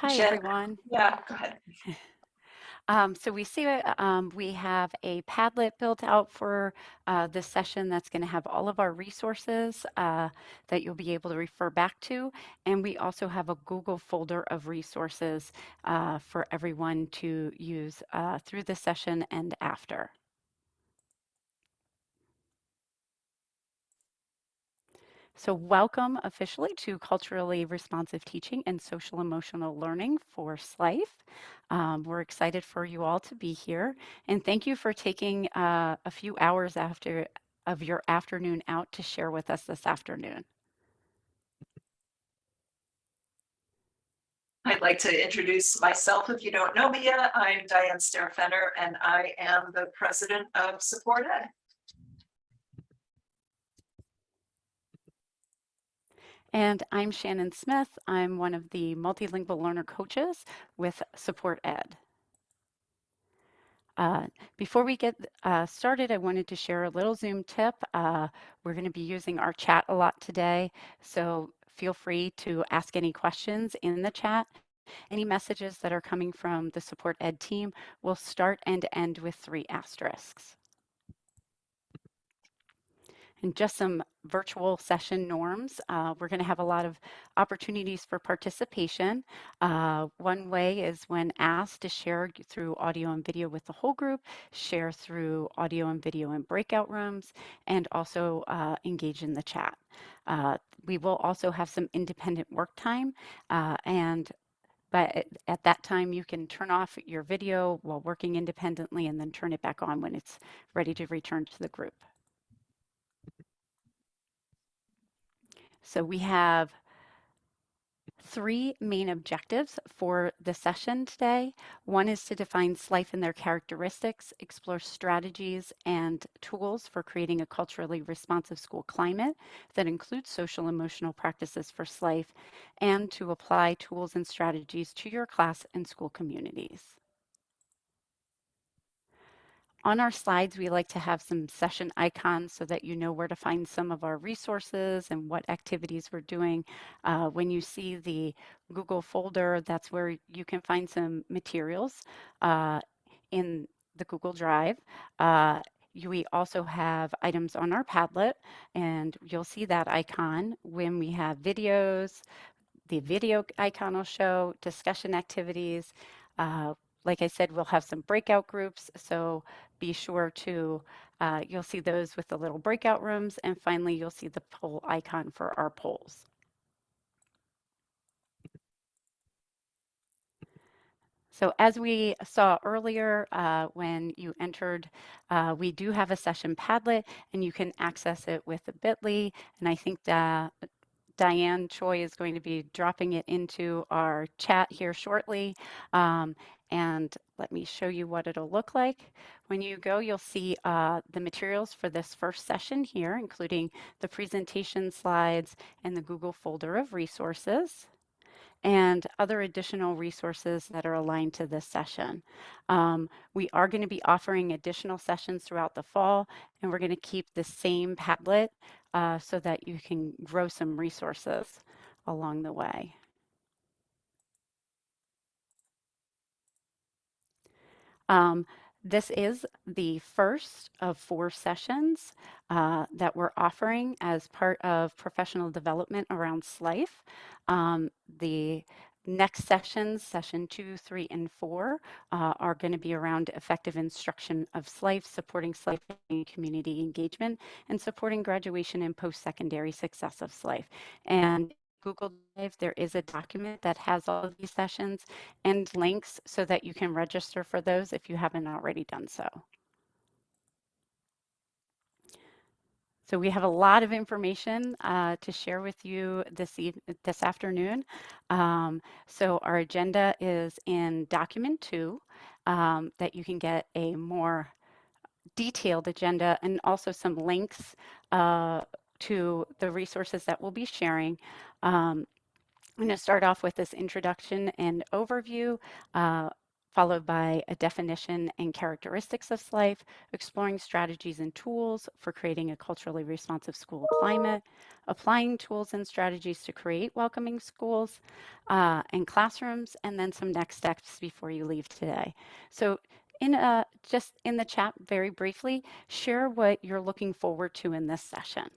Hi, Jen, everyone. yeah, go ahead. Um, so we see uh, um, we have a Padlet built out for uh, this session that's going to have all of our resources uh, that you'll be able to refer back to. And we also have a Google folder of resources uh, for everyone to use uh, through the session and after. So welcome officially to Culturally Responsive Teaching and Social Emotional Learning for SLIFE. Um, we're excited for you all to be here. And thank you for taking uh, a few hours after of your afternoon out to share with us this afternoon. I'd like to introduce myself if you don't know me yet. I'm Diane Staehr Fenner and I am the president of Support Ed. And I'm Shannon Smith. I'm one of the multilingual learner coaches with Support Ed. Uh, before we get uh, started, I wanted to share a little Zoom tip. Uh, we're going to be using our chat a lot today, so feel free to ask any questions in the chat. Any messages that are coming from the Support Ed team will start and end with three asterisks and just some virtual session norms. Uh, we're going to have a lot of opportunities for participation. Uh, one way is when asked to share through audio and video with the whole group, share through audio and video in breakout rooms, and also uh, engage in the chat. Uh, we will also have some independent work time uh, and but at that time you can turn off your video while working independently and then turn it back on when it's ready to return to the group. So we have three main objectives for the session today. One is to define SLIFE and their characteristics, explore strategies and tools for creating a culturally responsive school climate that includes social emotional practices for SLIFE, and to apply tools and strategies to your class and school communities. On our slides, we like to have some session icons so that you know where to find some of our resources and what activities we're doing. Uh, when you see the Google folder, that's where you can find some materials uh, in the Google Drive. Uh, we also have items on our Padlet, and you'll see that icon when we have videos. The video icon will show discussion activities. Uh, like I said, we'll have some breakout groups, so be sure to, uh, you'll see those with the little breakout rooms, and finally you'll see the poll icon for our polls. So as we saw earlier, uh, when you entered, uh, we do have a session Padlet, and you can access it with a bit.ly, and I think Diane Choi is going to be dropping it into our chat here shortly. Um, and let me show you what it'll look like. When you go, you'll see uh, the materials for this first session here, including the presentation slides and the Google folder of resources and other additional resources that are aligned to this session. Um, we are going to be offering additional sessions throughout the fall, and we're going to keep the same Padlet uh, so that you can grow some resources along the way. Um, this is the first of four sessions uh, that we're offering as part of professional development around SLIFE. Um, the next sessions, session two, three, and four, uh, are going to be around effective instruction of SLIFE, supporting SLIFE community engagement, and supporting graduation and post-secondary success of SLIFE. And Google Drive, there is a document that has all of these sessions and links so that you can register for those if you haven't already done so. So we have a lot of information uh, to share with you this, e this afternoon. Um, so our agenda is in document two um, that you can get a more detailed agenda and also some links uh, to the resources that we'll be sharing. Um, I'm going to start off with this introduction and overview, uh, followed by a definition and characteristics of SLIFE, exploring strategies and tools for creating a culturally responsive school climate, applying tools and strategies to create welcoming schools uh, and classrooms, and then some next steps before you leave today. So in a, just in the chat very briefly, share what you're looking forward to in this session.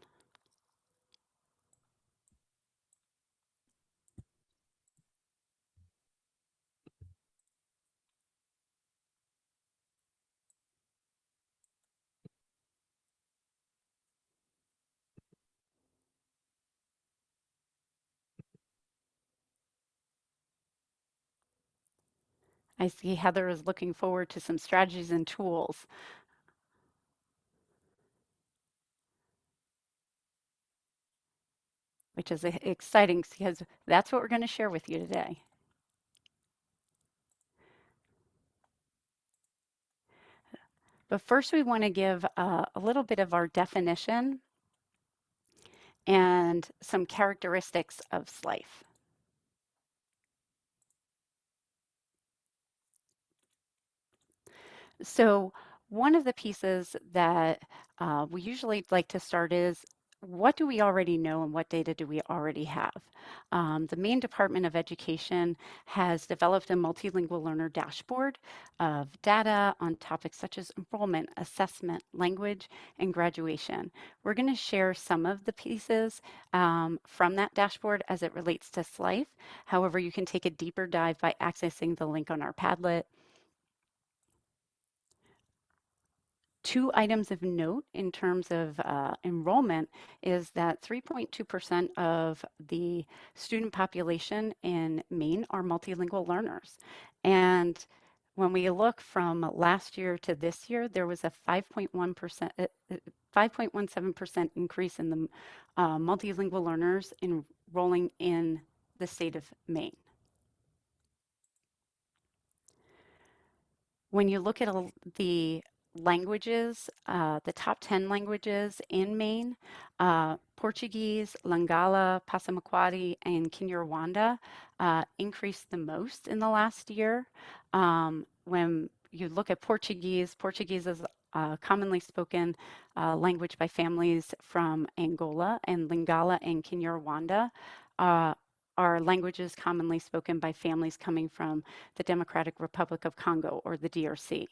I see Heather is looking forward to some strategies and tools. Which is exciting because that's what we're going to share with you today. But first we want to give uh, a little bit of our definition and some characteristics of SLIFE. So one of the pieces that uh, we usually like to start is what do we already know and what data do we already have? Um, the Maine Department of Education has developed a multilingual learner dashboard of data on topics such as enrollment, assessment, language, and graduation. We're going to share some of the pieces um, from that dashboard as it relates to SLIFE. However, you can take a deeper dive by accessing the link on our Padlet. Two items of note in terms of uh, enrollment is that 3.2% of the student population in Maine are multilingual learners. And when we look from last year to this year, there was a 5.1%, 5.17% uh, uh, increase in the uh, multilingual learners enrolling in the state of Maine. When you look at the languages, uh, the top 10 languages in Maine, uh, Portuguese, Lingala, Passamaquoddy, and Kinyarwanda uh, increased the most in the last year. Um, when you look at Portuguese, Portuguese is a commonly spoken uh, language by families from Angola, and Lingala and Kinyarwanda uh, are languages commonly spoken by families coming from the Democratic Republic of Congo or the DRC.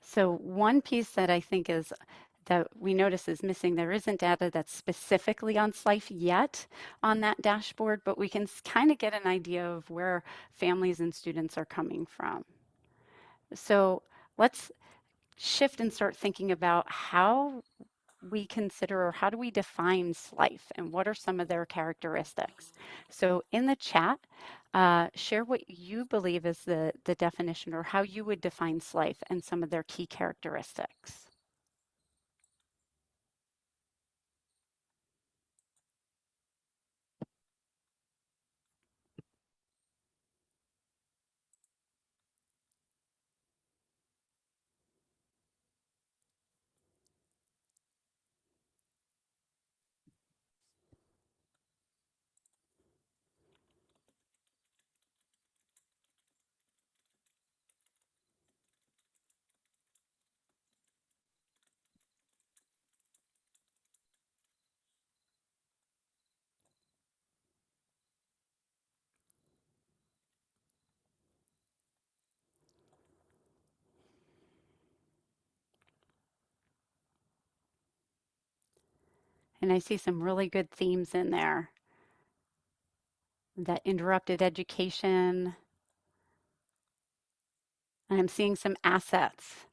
So one piece that I think is that we notice is missing, there isn't data that's specifically on SLIFE yet on that dashboard, but we can kind of get an idea of where families and students are coming from. So let's shift and start thinking about how we consider or how do we define SLIFE and what are some of their characteristics? So in the chat, uh, share what you believe is the, the definition or how you would define SLIFE and some of their key characteristics. And I see some really good themes in there. That interrupted education. I'm seeing some assets.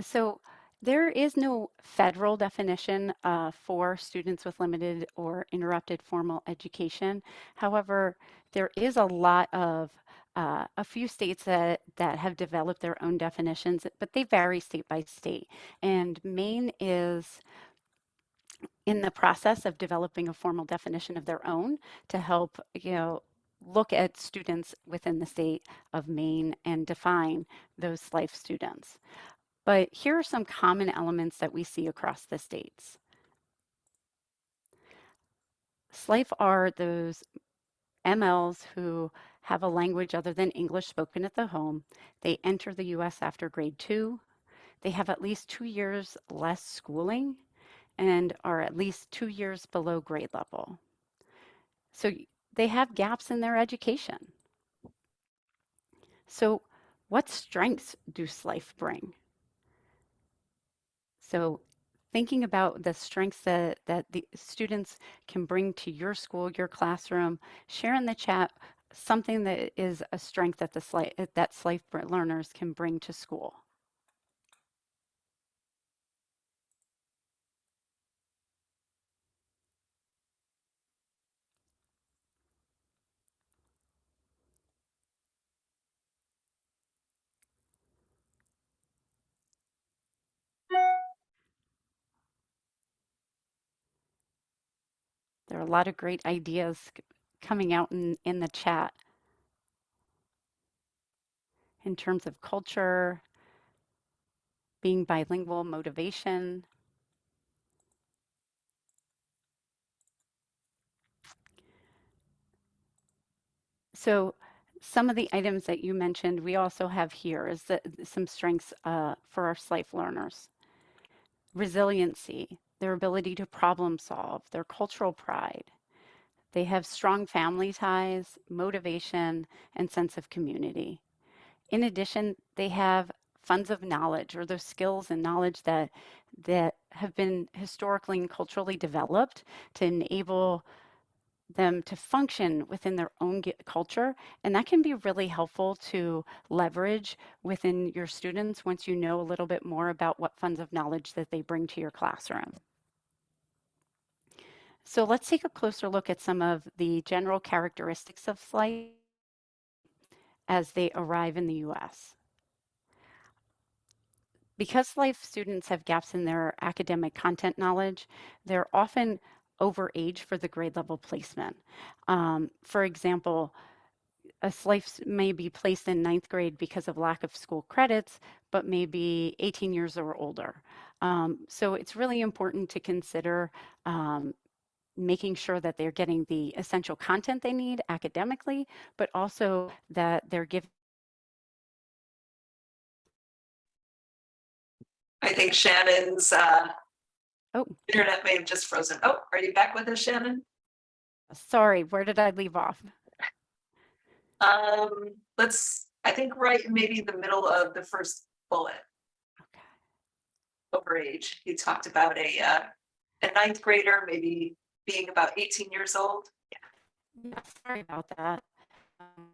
So there is no federal definition uh, for students with limited or interrupted formal education. However, there is a lot of uh, a few states that, that have developed their own definitions, but they vary state by state. And Maine is in the process of developing a formal definition of their own to help, you know, look at students within the state of Maine and define those SLIFE students. But here are some common elements that we see across the states. SLIFE are those MLs who have a language other than English spoken at the home. They enter the US after grade two. They have at least two years less schooling and are at least two years below grade level. So they have gaps in their education. So what strengths do SLIFE bring? So thinking about the strengths that, that the students can bring to your school, your classroom, share in the chat something that is a strength that the that SLIFE learners can bring to school. A lot of great ideas coming out in, in the chat in terms of culture, being bilingual, motivation. So some of the items that you mentioned, we also have here is that some strengths uh, for our SLIFE learners. Resiliency, their ability to problem solve, their cultural pride. They have strong family ties, motivation, and sense of community. In addition, they have funds of knowledge or those skills and knowledge that that have been historically and culturally developed to enable them to function within their own culture. And that can be really helpful to leverage within your students once you know a little bit more about what funds of knowledge that they bring to your classroom. So let's take a closer look at some of the general characteristics of SLIFE as they arrive in the US. Because SLIFE students have gaps in their academic content knowledge, they're often over age for the grade level placement. Um, for example, a SLIFE may be placed in ninth grade because of lack of school credits, but maybe 18 years or older. Um, so it's really important to consider um, making sure that they're getting the essential content they need academically, but also that they're given I think Shannon's uh, Oh. internet may have just frozen. Oh, are you back with us, Shannon? Sorry, where did I leave off? Um, let's, I think right, maybe the middle of the first bullet, Okay. over age. You talked about a, uh, a ninth grader, maybe being about eighteen years old. Yeah, sorry about that. Um,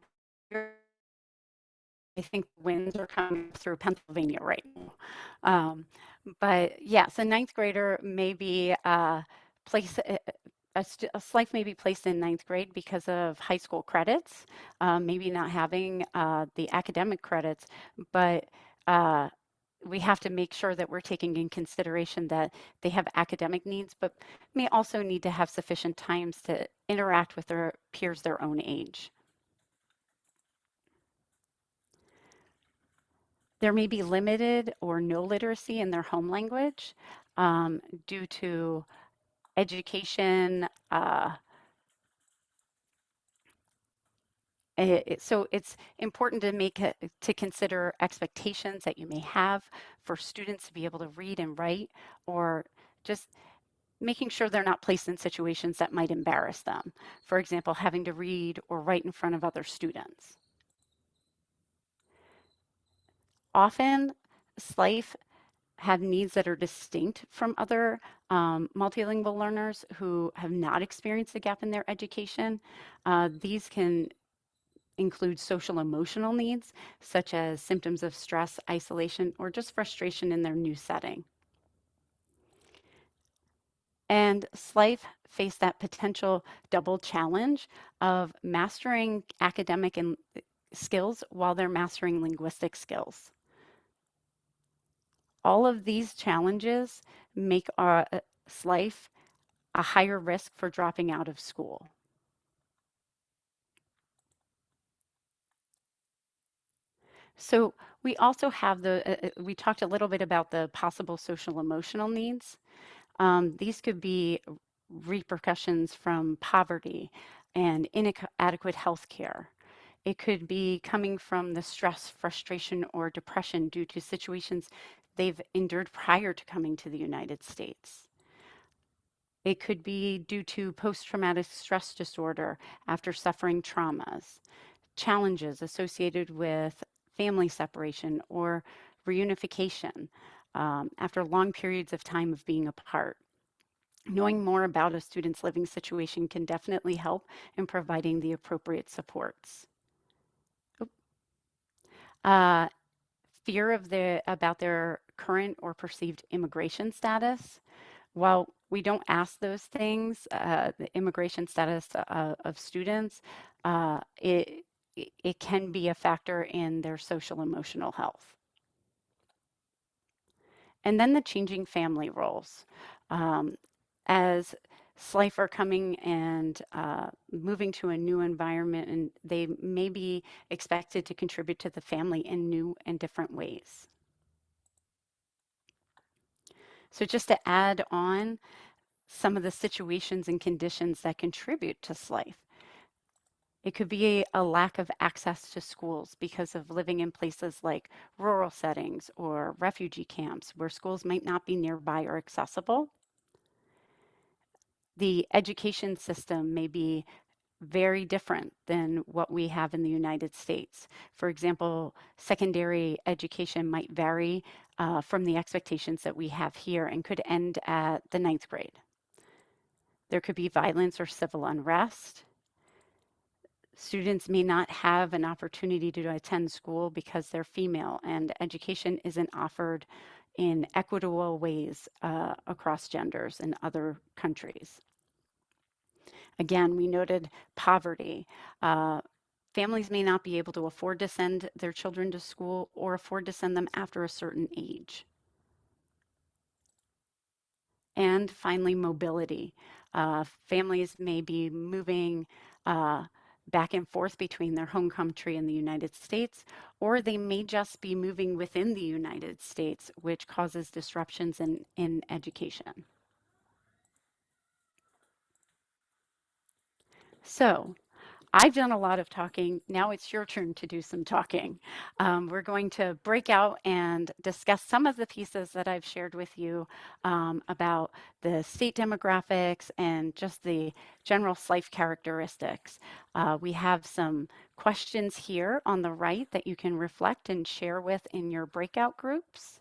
I think winds are coming through Pennsylvania right now. Um, but yes, a ninth grader may be uh, place a, a, a SLIFE may be placed in ninth grade because of high school credits, um, maybe not having uh, the academic credits, but uh, we have to make sure that we're taking in consideration that they have academic needs, but may also need to have sufficient times to interact with their peers their own age. There may be limited or no literacy in their home language um, due to education. Uh, it, so it's important to make to consider expectations that you may have for students to be able to read and write or just making sure they're not placed in situations that might embarrass them. For example, having to read or write in front of other students. often SLIFE have needs that are distinct from other um, multilingual learners who have not experienced a gap in their education. Uh, these can include social emotional needs, such as symptoms of stress, isolation, or just frustration in their new setting. And SLIFE face that potential double challenge of mastering academic and uh, skills while they're mastering linguistic skills. All of these challenges make our uh, SLIFE a higher risk for dropping out of school. So we also have the, uh, uh, we talked a little bit about the possible social emotional needs. Um, these could be repercussions from poverty and inadequate health care. It could be coming from the stress, frustration, or depression due to situations they've endured prior to coming to the United States. It could be due to post traumatic stress disorder after suffering traumas, challenges associated with family separation or reunification um, after long periods of time of being apart. Knowing more about a student's living situation can definitely help in providing the appropriate supports. Uh, fear of the about their current or perceived immigration status. While we don't ask those things, uh, the immigration status uh, of students, uh, it, it can be a factor in their social emotional health. And then the changing family roles. Um, as SLIFE are coming and uh, moving to a new environment and they may be expected to contribute to the family in new and different ways. So just to add on some of the situations and conditions that contribute to SLIFE. It could be a lack of access to schools because of living in places like rural settings or refugee camps where schools might not be nearby or accessible. The education system may be very different than what we have in the United States. For example, secondary education might vary uh, from the expectations that we have here and could end at the ninth grade. There could be violence or civil unrest. Students may not have an opportunity to attend school because they're female and education isn't offered in equitable ways uh, across genders in other countries. Again, we noted poverty. Uh, families may not be able to afford to send their children to school or afford to send them after a certain age. And finally, mobility. Uh, families may be moving uh, back and forth between their home country and the United States, or they may just be moving within the United States, which causes disruptions in, in education. So I've done a lot of talking. Now it's your turn to do some talking. Um, we're going to break out and discuss some of the pieces that I've shared with you um, about the state demographics and just the general SLIFE characteristics. Uh, we have some questions here on the right that you can reflect and share with in your breakout groups.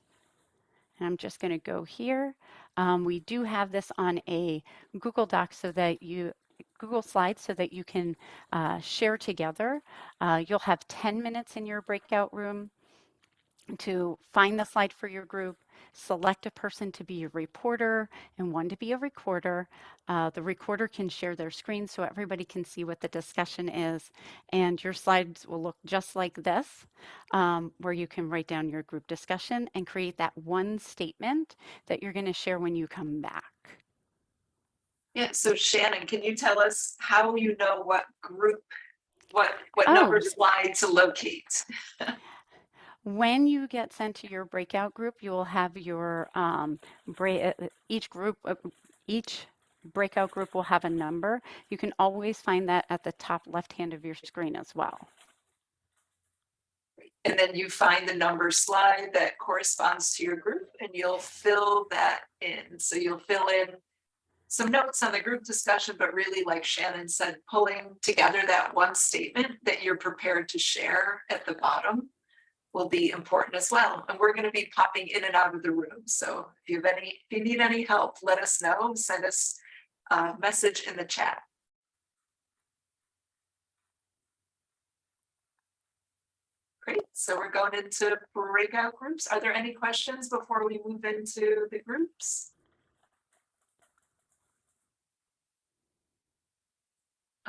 And I'm just going to go here. Um, we do have this on a Google Doc so that you Google Slides so that you can uh, share together. Uh, you'll have 10 minutes in your breakout room to find the slide for your group, select a person to be a reporter and one to be a recorder. Uh, the recorder can share their screen so everybody can see what the discussion is. And your slides will look just like this, um, where you can write down your group discussion and create that one statement that you're going to share when you come back. Yeah, so Shannon, can you tell us how you know what group, what, what Oh. number slide to locate? When you get sent to your breakout group, you will have your um, bra- uh, each group, uh, each breakout group will have a number. You can always find that at the top left hand of your screen as well. And then you find the number slide that corresponds to your group and you'll fill that in. So you'll fill in some notes on the group discussion, but really like Shannon said, pulling together that one statement that you're prepared to share at the bottom will be important as well. And we're going to be popping in and out of the room. So if you have any, if you need any help, let us know, send us a message in the chat. Great, so we're going into breakout groups. Are there any questions before we move into the groups?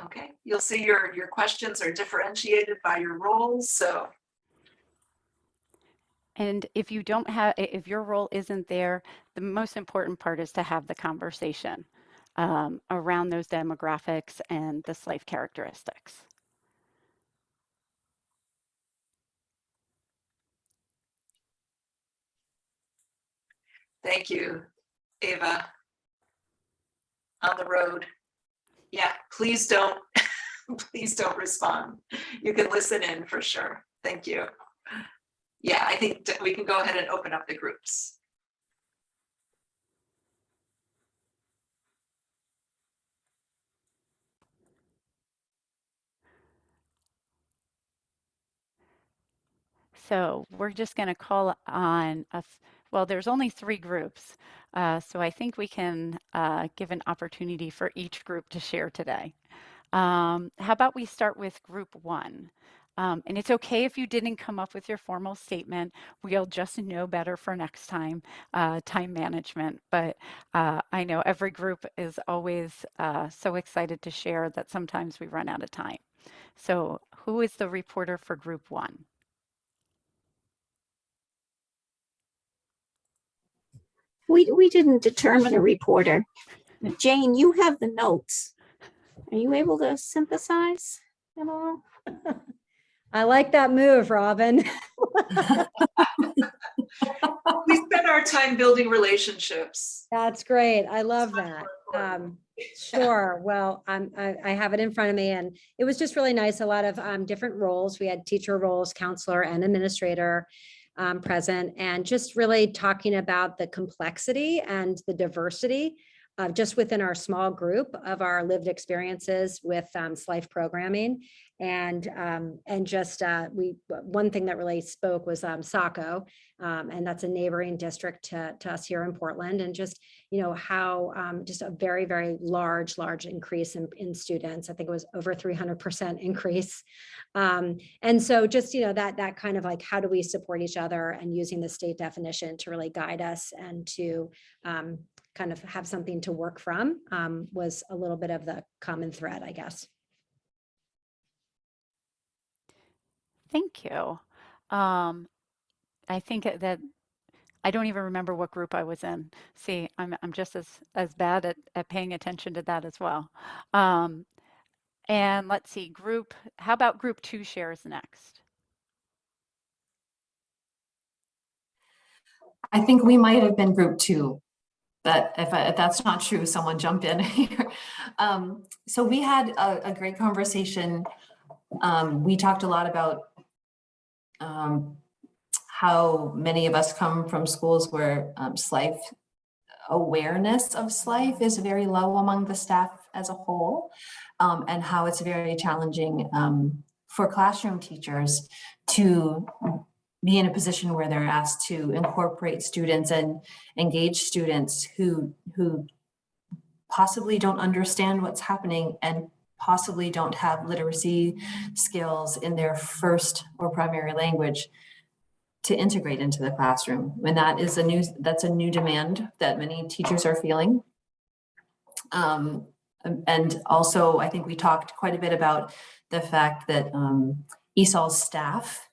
Okay, you'll see your, your questions are differentiated by your roles. So. And if you don't have, if your role isn't there, the most important part is to have the conversation um, around those demographics and this life characteristics. Thank you, Ava, on the road. Yeah, please don't, please don't respond. You can listen in for sure. Thank you. Yeah, I think we can go ahead and open up the groups. So we're just going to call on, a well, there's only three groups. Uh, so I think we can uh, give an opportunity for each group to share today. Um, how about we start with group one? Um, and it's okay if you didn't come up with your formal statement. We'll just know better for next time, uh, time management. But uh, I know every group is always uh, so excited to share that sometimes we run out of time. So who is the reporter for group one? We, we didn't determine a reporter. Jane, you have the notes. Are you able to synthesize at all? I like that move, Robin. We spend our time building relationships. That's great. I love that. Um, sure. Well, I'm, I, I have it in front of me and it was just really nice. A lot of, um, different roles. We had teacher roles, counselor and administrator, um, present and just really talking about the complexity and the diversity uh, just within our small group of our lived experiences with, um, SLIFE programming. And, um, and just, uh, we, one thing that really spoke was, um, Saco. Um, and that's a neighboring district to, to us here in Portland and just, you know, how, um, just a very, very large, large increase in, in students. I think it was over three hundred percent increase. Um, and so just, you know, that, that kind of like, how do we support each other and using the state definition to really guide us and to, kind of have something to work from, um, was a little bit of the common thread, I guess. Thank you. Um, I think that I don't even remember what group I was in. See, I'm I'm just as as bad at, at paying attention to that as well. Um, and let's see, group. How about group two shares next? I think we might have been group two. But if, I- if that's not true, someone jump in here. Um, so we had a, a great conversation. Um, we talked a lot about um, how many of us come from schools where um, SLIFE awareness of SLIFE is very low among the staff as a whole, um, and how it's very challenging um, for classroom teachers to be in a position where they're asked to incorporate students and engage students who who possibly don't understand what's happening and possibly don't have literacy skills in their first or primary language to integrate into the classroom. And that is a new, that's a new demand that many teachers are feeling. Um, and also, I think we talked quite a bit about the fact that um, ESOL's staff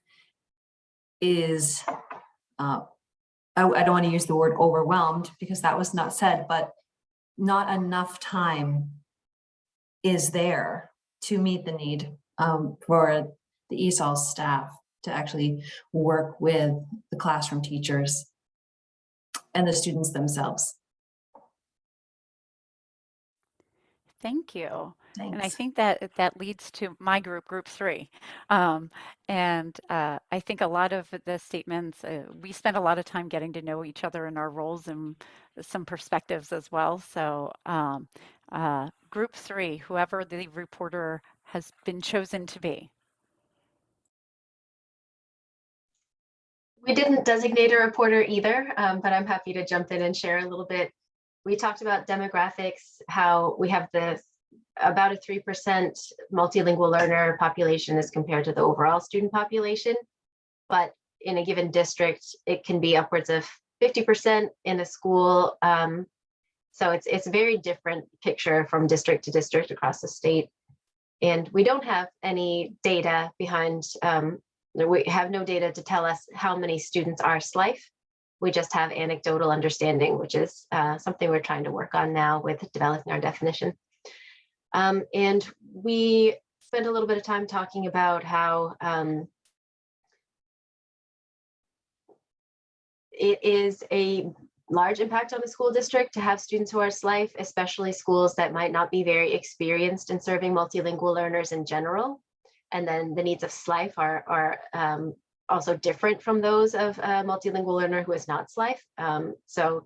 is, uh, I, I don't want to use the word overwhelmed because that was not said, but not enough time is there to meet the need um, for the ESOL staff to actually work with the classroom teachers and the students themselves. Thank you. And I think that that leads to my group, group three. Um, and uh, I think a lot of the statements, uh, we spend a lot of time getting to know each other in our roles and some perspectives as well. So um, uh, group three, whoever the reporter has been chosen to be. We didn't designate a reporter either, um, but I'm happy to jump in and share a little bit. We talked about demographics, how we have the about a 3% multilingual learner population as compared to the overall student population. But in a given district, it can be upwards of 50% in a school. Um, so it's it's a very different picture from district to district across the state. And we don't have any data behind um, we have no data to tell us how many students are SLIFE. We just have anecdotal understanding, which is uh, something we're trying to work on now with developing our definition. Um, and we spent a little bit of time talking about how um, it is a large impact on the school district to have students who are SLIFE, especially schools that might not be very experienced in serving multilingual learners in general. And then the needs of SLIFE are, are um, also different from those of a multilingual learner who is not SLIFE. Um, so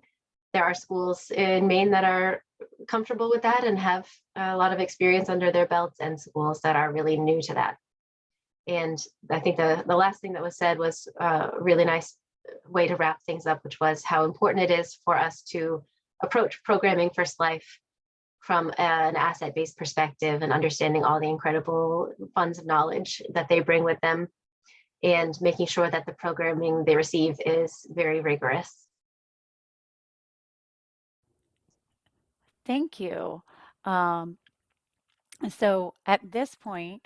there are schools in Maine that are comfortable with that and have a lot of experience under their belts and schools that are really new to that. And I think the, the last thing that was said was a really nice way to wrap things up, which was how important it is for us to approach programming for SLIFE from an asset-based perspective and understanding all the incredible funds of knowledge that they bring with them and making sure that the programming they receive is very rigorous. Thank you. Um, so at this point,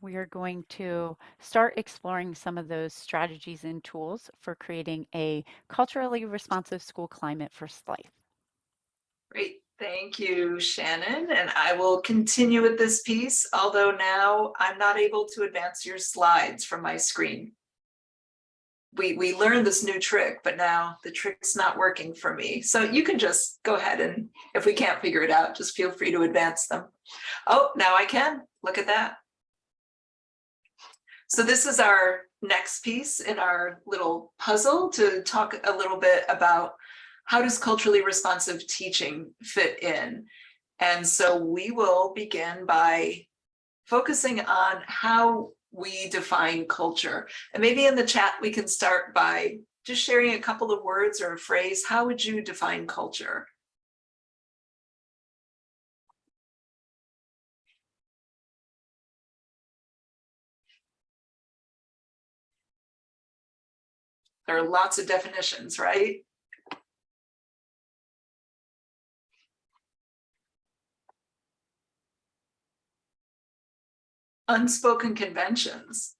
we are going to start exploring some of those strategies and tools for creating a culturally responsive school climate for SLIFE. Great, thank you, Shannon. And I will continue with this piece, although now I'm not able to advance your slides from my screen. We, we learned this new trick, but now the trick's not working for me. So you can just go ahead and if we can't figure it out, just feel free to advance them. Oh, now I can. Look at that. So this is our next piece in our little puzzle to talk a little bit about how does culturally responsive teaching fit in? And so we will begin by focusing on how we define culture. And maybe in the chat, we can start by just sharing a couple of words or a phrase. How would you define culture? There are lots of definitions, right? Unspoken conventions.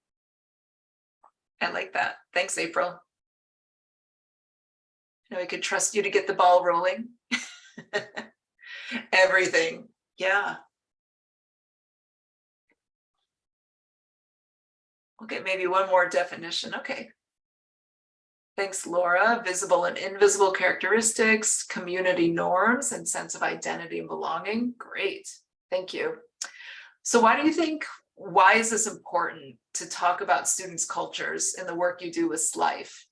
I like that. Thanks, April. You know, I could trust you to get the ball rolling. Everything, yeah. Okay, maybe one more definition, okay. Thanks, Laura. Visible and invisible characteristics, community norms, and sense of identity and belonging. Great, thank you. So why do you think, why is this important to talk about students' cultures in the work you do with SLIFE?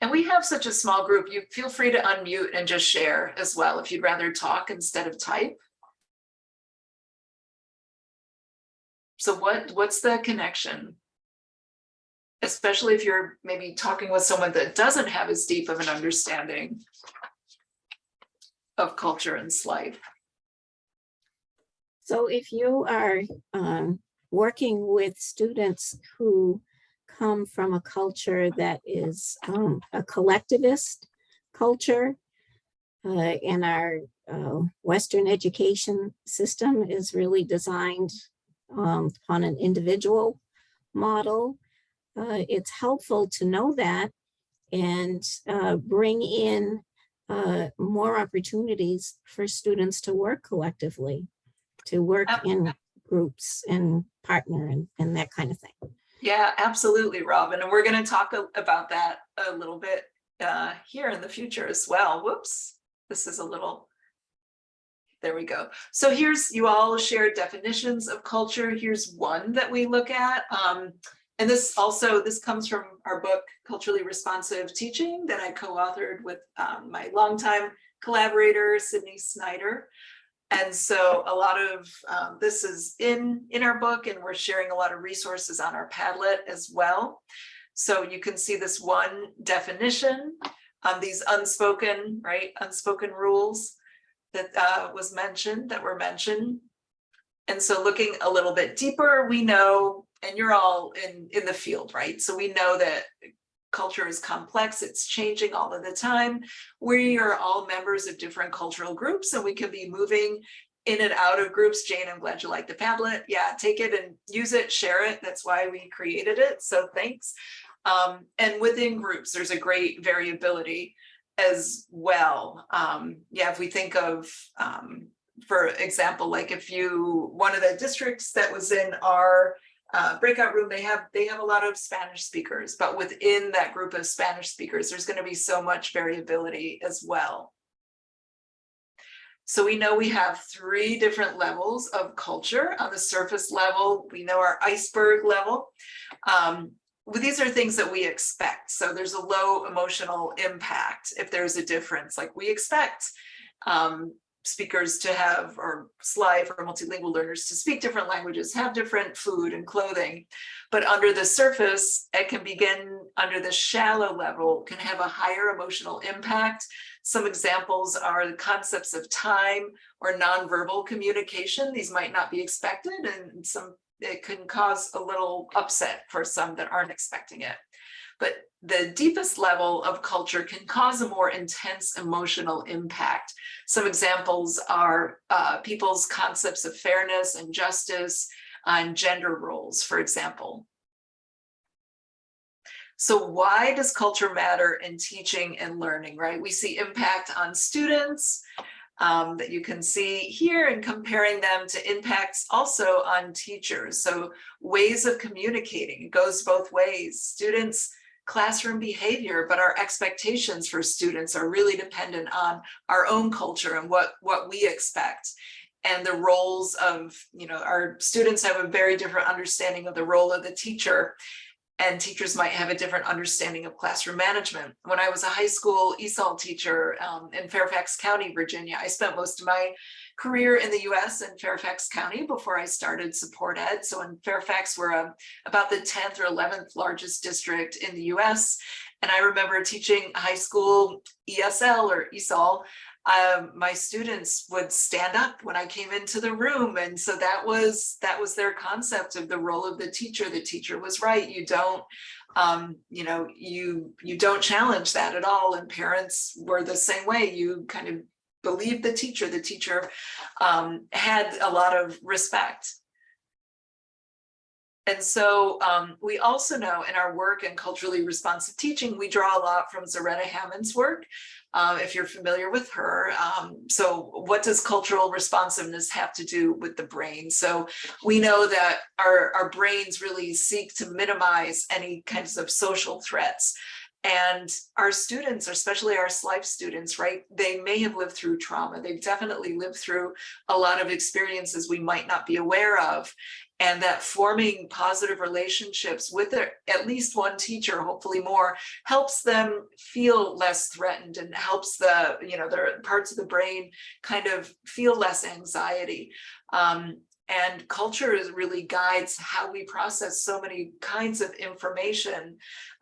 And we have such a small group, you feel free to unmute and just share as well if you'd rather talk instead of type. So what, what's the connection? Especially if you're maybe talking with someone that doesn't have as deep of an understanding of culture and SLIFE. So if you are um, working with students who come from a culture that is um, a collectivist culture, uh, and our uh, Western education system is really designed um, on an individual model. Uh, it's helpful to know that and uh, bring in uh, more opportunities for students to work collectively, to work in groups and partner and, and that kind of thing. Yeah, absolutely, Robin. And we're going to talk about that a little bit uh, here in the future as well. Whoops, this is a little, there we go. So here's, you all shared definitions of culture. Here's one that we look at. Um, and this also, this comes from our book, Culturally Responsive Teaching that I co-authored with um, my longtime collaborator, Sydney Snyder. And so a lot of um, this is in, in our book and we're sharing a lot of resources on our Padlet as well. So you can see this one definition, um, these unspoken, right, unspoken rules that uh, was mentioned, that were mentioned. And so looking a little bit deeper, we know, and you're all in, in the field, right? So we know that culture is complex, it's changing all of the time. We are all members of different cultural groups and we can be moving in and out of groups. Jane, I'm glad you like the Padlet. Yeah, take it and use it, share it. That's why we created it. So thanks. Um, and within groups, there's a great variability as well. Um, yeah, if we think of, um, for example, like if you, one of the districts that was in our uh, breakout room, they have, they have a lot of Spanish speakers, but within that group of Spanish speakers, there's gonna be so much variability as well. So we know we have three different levels of culture. On the surface level, we know our iceberg level. Um, these are things that we expect. So there's a low emotional impact if there's a difference, like we expect um, speakers to have, or SLIFE for multilingual learners to speak different languages, have different food and clothing. But under the surface, it can begin under the shallow level, can have a higher emotional impact. Some examples are the concepts of time or nonverbal communication. These might not be expected and some it can cause a little upset for some that aren't expecting it. But the deepest level of culture can cause a more intense emotional impact. Some examples are uh, people's concepts of fairness and justice and gender roles, for example. So why does culture matter in teaching and learning, right? We see impact on students, um, that you can see here and comparing them to impacts also on teachers. So ways of communicating, it goes both ways. Students, classroom behavior, but our expectations for students are really dependent on our own culture and what, what we expect. And the roles of, you know, our students have a very different understanding of the role of the teacher and teachers might have a different understanding of classroom management. When I was a high school ESOL teacher um, in Fairfax County, Virginia, I spent most of my career in the US in Fairfax County before I started SupportEd. So in Fairfax, we're um, about the 10th or 11th largest district in the US. And I remember teaching high school ESL or ESOL um, my students would stand up when I came into the room. And so that was that was their concept of the role of the teacher. The teacher was right. You don't, um, you know, you you don't challenge that at all. And parents were the same way. You kind of believe the teacher. The teacher um, had a lot of respect. And so um, we also know in our work in culturally responsive teaching, we draw a lot from Zaretta Hammond's work, uh, if you're familiar with her. Um, so what does cultural responsiveness have to do with the brain? So we know that our, our brains really seek to minimize any kinds of social threats. And our students, especially our SLIFE students, right, they may have lived through trauma. They've definitely lived through a lot of experiences we might not be aware of and that forming positive relationships with their, at least one teacher, hopefully more, helps them feel less threatened and helps the, you know, their parts of the brain kind of feel less anxiety. Um, and culture is really guides how we process so many kinds of information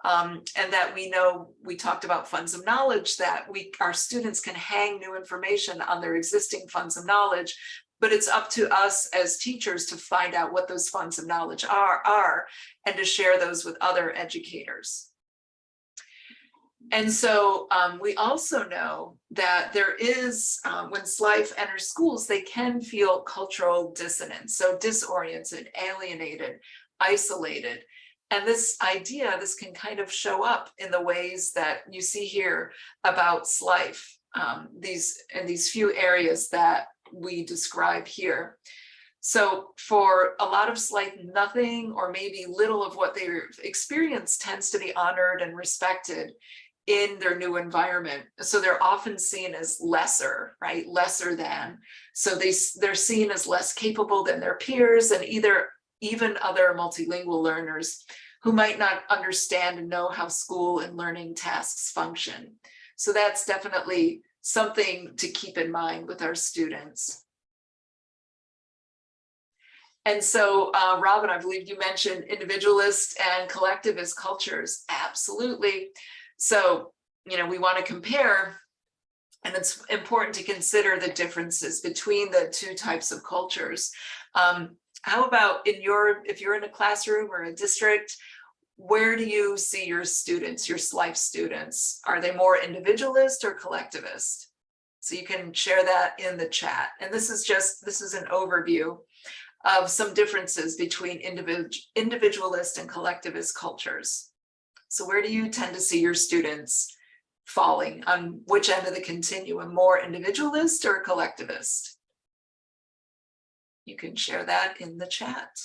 um, and that we know we talked about funds of knowledge that we our students can hang new information on their existing funds of knowledge but it's up to us as teachers to find out what those funds of knowledge are, are and to share those with other educators. And so um, we also know that there is, um, when SLIFE enters schools, they can feel cultural dissonance, so disoriented, alienated, isolated. And this idea, this can kind of show up in the ways that you see here about SLIFE, um, these, in these few areas that we describe here. So for a lot of SLIFE, nothing or maybe little of what they experience tends to be honored and respected in their new environment. So they're often seen as lesser, right? Lesser than. So they, they're seen as less capable than their peers and either even other multilingual learners who might not understand and know how school and learning tasks function. So that's definitely something to keep in mind with our students. And so, uh, Robin, I believe you mentioned individualist and collectivist cultures. Absolutely. So, you know, we want to compare and it's important to consider the differences between the two types of cultures. Um, how about in your, if you're in a classroom or a district, where do you see your students, your SLIFE students? Are they more individualist or collectivist? So you can share that in the chat. And this is just, this is an overview of some differences between individual, individualist and collectivist cultures. So where do you tend to see your students falling on which end of the continuum, more individualist or collectivist? You can share that in the chat.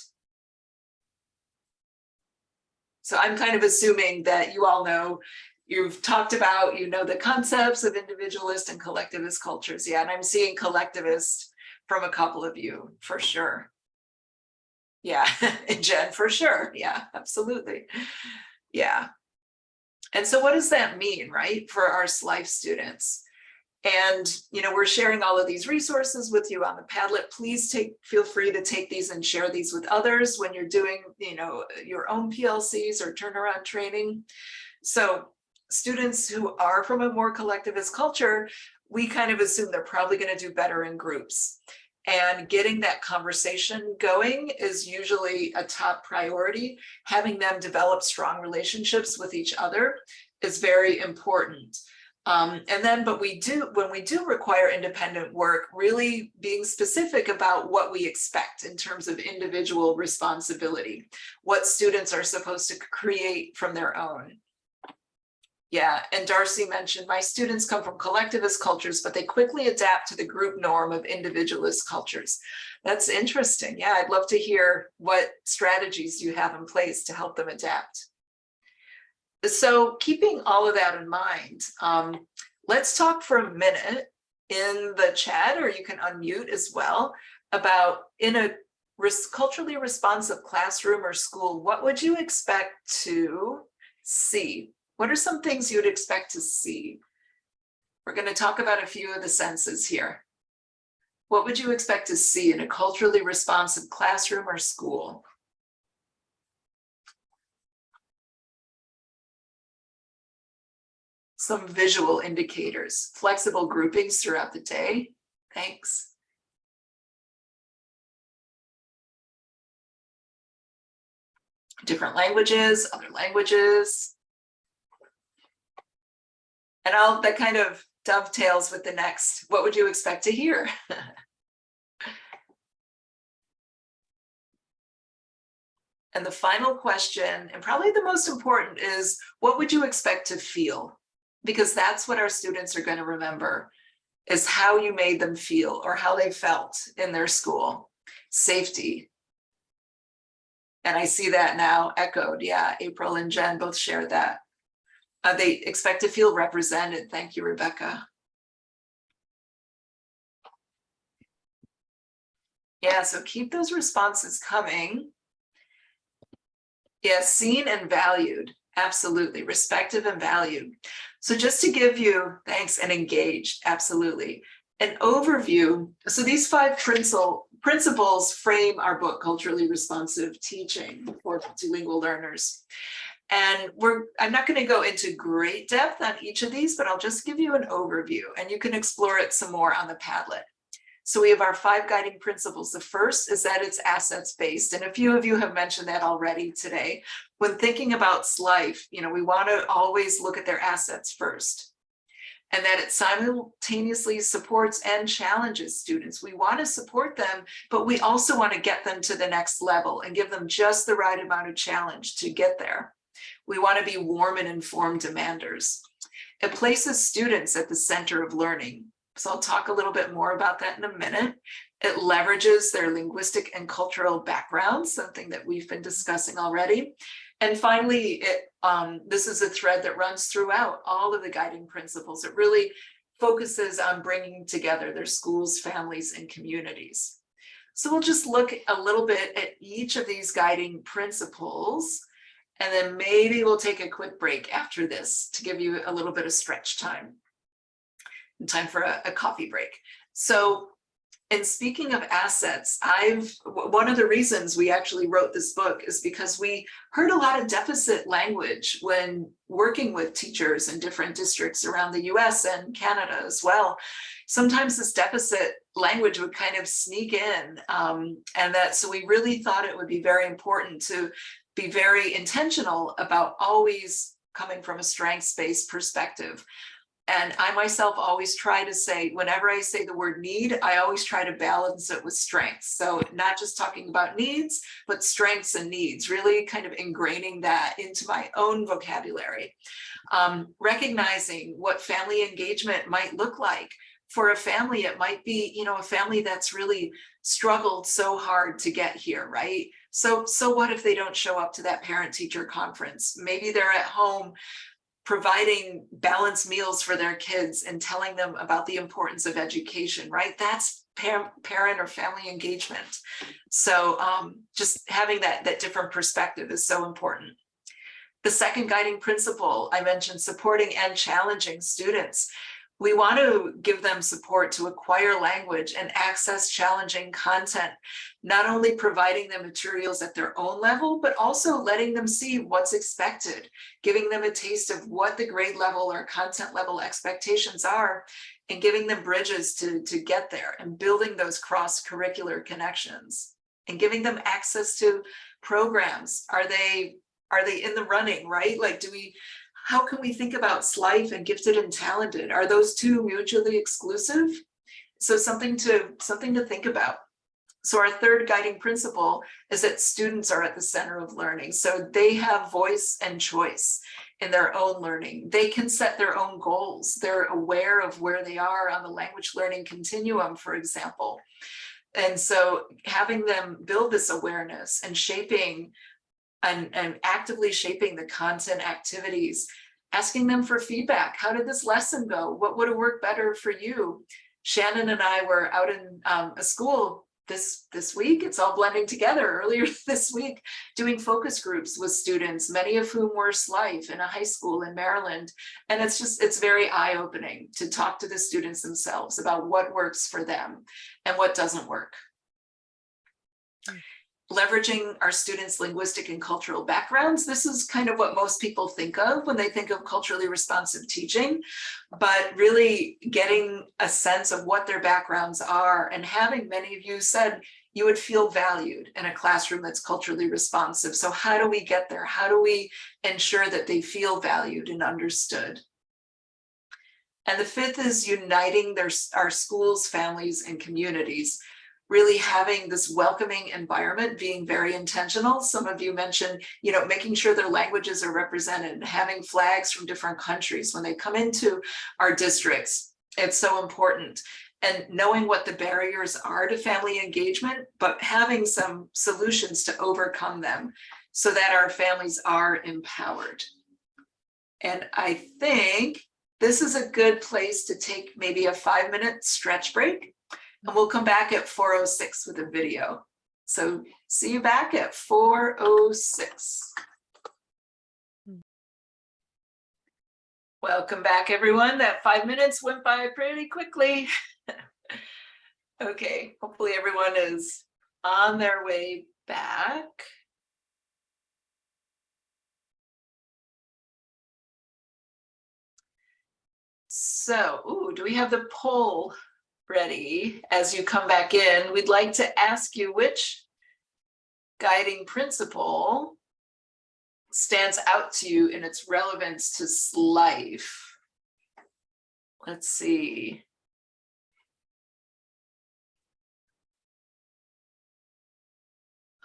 So I'm kind of assuming that you all know, you've talked about, you know, the concepts of individualist and collectivist cultures. Yeah, and I'm seeing collectivist from a couple of you for sure. Yeah, Jen, for sure. Yeah, absolutely. Yeah. And so what does that mean, right, for our SLIFE students? And, you know, we're sharing all of these resources with you on the Padlet. Please take, feel free to take these and share these with others when you're doing, you know, your own PLCs or turnaround training. So students who are from a more collectivist culture, we kind of assume they're probably going to do better in groups. And getting that conversation going is usually a top priority. Having them develop strong relationships with each other is very important. Um, and then, but we do, when we do require independent work, really being specific about what we expect in terms of individual responsibility, what students are supposed to create from their own. Yeah, and Darcy mentioned my students come from collectivist cultures, but they quickly adapt to the group norm of individualist cultures. That's interesting. Yeah, I'd love to hear what strategies you have in place to help them adapt. So keeping all of that in mind, um, let's talk for a minute in the chat, or you can unmute as well, about in a res culturally responsive classroom or school, what would you expect to see? What are some things you'd expect to see? We're going to talk about a few of the senses here. What would you expect to see in a culturally responsive classroom or school? Some visual indicators, flexible groupings throughout the day. Thanks. Different languages, other languages. And all that kind of dovetails with the next, what would you expect to hear? and the final question, and probably the most important is, what would you expect to feel? Because that's what our students are going to remember, is how you made them feel or how they felt in their school. Safety. And I see that now echoed. Yeah, April and Jen both shared that. Uh, they expect to feel represented. Thank you, Rebecca. Yeah, so keep those responses coming. Yes, seen and valued. Absolutely. Respected and valued. So just to give you, thanks, and engaged. Absolutely. An overview. So these five principal, principles frame our book, Culturally Responsive Teaching for Multilingual Learners. And we're, I'm not going to go into great depth on each of these, but I'll just give you an overview and you can explore it some more on the Padlet. So we have our five guiding principles. The first is that it's assets based. And a few of you have mentioned that already today. When thinking about SLIFE, you know, we want to always look at their assets first and that it simultaneously supports and challenges students. We want to support them, but we also want to get them to the next level and give them just the right amount of challenge to get there. We want to be warm and informed demanders. It places students at the center of learning. So I'll talk a little bit more about that in a minute. It leverages their linguistic and cultural backgrounds, something that we've been discussing already. And finally, it, um, this is a thread that runs throughout all of the guiding principles. It really focuses on bringing together their schools, families, and communities. So we'll just look a little bit at each of these guiding principles and then maybe we'll take a quick break after this to give you a little bit of stretch time. Time for a, a coffee break. So and speaking of assets, I've one of the reasons we actually wrote this book is because we heard a lot of deficit language when working with teachers in different districts around the US and Canada as well. Sometimes this deficit language would kind of sneak in um, and that so we really thought it would be very important to be very intentional about always coming from a strengths-based perspective. And I myself always try to say, whenever I say the word need, I always try to balance it with strengths. So not just talking about needs, but strengths and needs, really kind of ingraining that into my own vocabulary. Um, recognizing what family engagement might look like for a family, it might be, you know, a family that's really struggled so hard to get here, right? So, so what if they don't show up to that parent teacher conference? Maybe they're at home providing balanced meals for their kids and telling them about the importance of education, right? That's parent, parent or family engagement. So um, just having that, that different perspective is so important. The second guiding principle I mentioned, supporting and challenging students. We want to give them support to acquire language and access challenging content, not only providing them materials at their own level, but also letting them see what's expected, giving them a taste of what the grade level or content level expectations are, and giving them bridges to, to get there and building those cross-curricular connections and giving them access to programs. Are they, are they in the running, right? Like, do we, how can we think about SLIFE and gifted and talented? Are those two mutually exclusive? So something to, something to think about. So our third guiding principle is that students are at the center of learning. So they have voice and choice in their own learning. They can set their own goals. They're aware of where they are on the language learning continuum, for example. And so having them build this awareness and shaping and, and actively shaping the content activities, asking them for feedback. How did this lesson go? What would have worked better for you? Shannon and I were out in um, a school this this week it's all blending together earlier this week doing focus groups with students many of whom were SLIFE in a high school in Maryland and it's just it's very eye-opening to talk to the students themselves about what works for them and what doesn't work leveraging our students linguistic and cultural backgrounds. This is kind of what most people think of when they think of culturally responsive teaching but really getting a sense of what their backgrounds are and having many of you said you would feel valued in a classroom that's culturally responsive. So how do we get there? How do we ensure that they feel valued and understood? And the fifth is uniting their our schools families and communities really having this welcoming environment, being very intentional. Some of you mentioned, you know, making sure their languages are represented, and having flags from different countries when they come into our districts. It's so important. And knowing what the barriers are to family engagement, but having some solutions to overcome them so that our families are empowered. And I think this is a good place to take maybe a five minute stretch break and we'll come back at 4.06 with a video. So see you back at 4.06. Welcome back, everyone. That five minutes went by pretty quickly. okay, hopefully everyone is on their way back. So, ooh, do we have the poll ready as you come back in, we'd like to ask you which guiding principle stands out to you in its relevance to SLIFE. Let's see.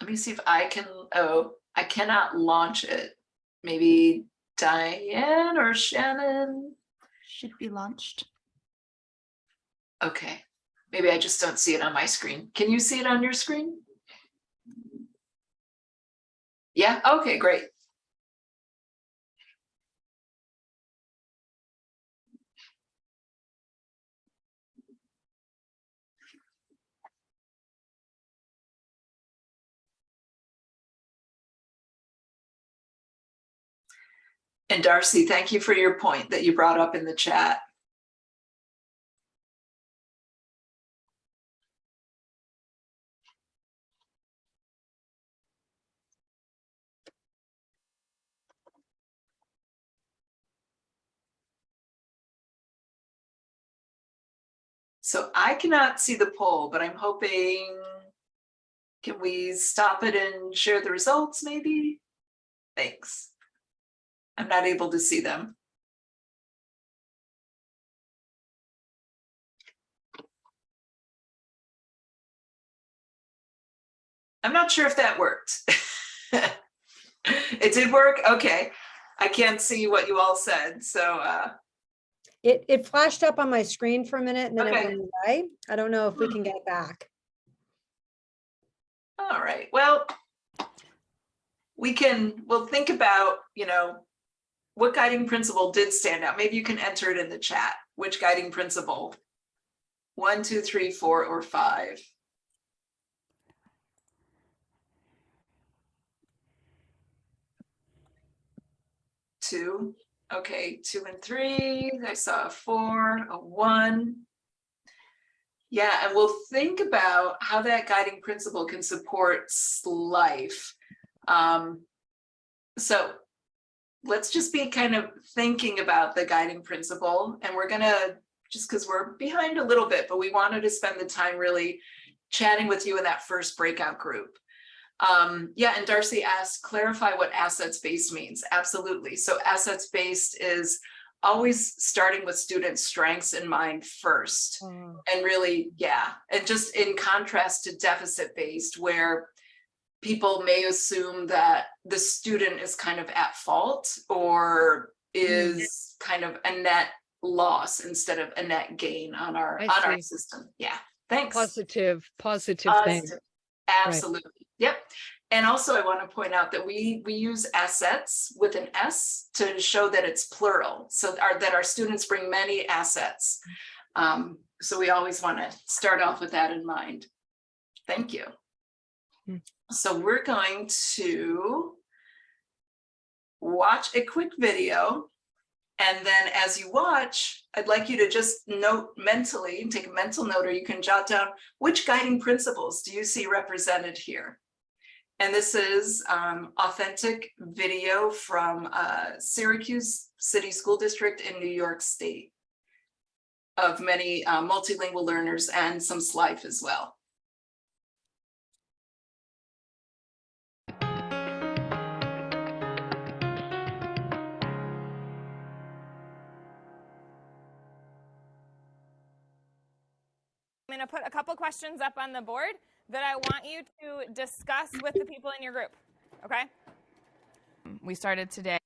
Let me see if I can, oh, I cannot launch it. Maybe Diane or Shannon? Should be launched. Okay, maybe I just don't see it on my screen. Can you see it on your screen? Yeah, okay, great. And Darcy, thank you for your point that you brought up in the chat. So I cannot see the poll, but I'm hoping, can we stop it and share the results maybe? Thanks. I'm not able to see them. I'm not sure if that worked. it did work? Okay. I can't see what you all said, so uh, It, it flashed up on my screen for a minute and then it went away. I don't know if we can hmm. get it back. All right, well, we can, we'll think about, you know, what guiding principle did stand out? Maybe you can enter it in the chat. Which guiding principle? One, two, three, four, or five? Two, okay, two and three. I saw a four, a one. Yeah, and we'll think about how that guiding principle can support SLIFE. Um, so let's just be kind of thinking about the guiding principle and we're gonna, just because we're behind a little bit, but we wanted to spend the time really chatting with you in that first breakout group. Um, yeah, and Darcy asked, clarify what assets-based means. Absolutely. So assets-based is always starting with student strengths in mind first. And really, yeah, and just in contrast to deficit based where people may assume that the student is kind of at fault or is kind of a net loss instead of a net gain on our, I on our system. Yeah, thanks. Positive, positive thing. Positive. Absolutely, yep. And also I want to point out that we, we use assets with an S to show that it's plural. So our, that our students bring many assets. Um, so we always want to start off with that in mind. Thank you. Hmm. So we're going to watch a quick video. And then as you watch, I'd like you to just note mentally, take a mental note, or you can jot down which guiding principles do you see represented here? And this is um, authentic video from uh, Syracuse City School District in New York State of many uh, multilingual learners and some SLIFE as well. I'm going to put a couple questions up on the board that I want you to discuss with the people in your group. Okay? We started today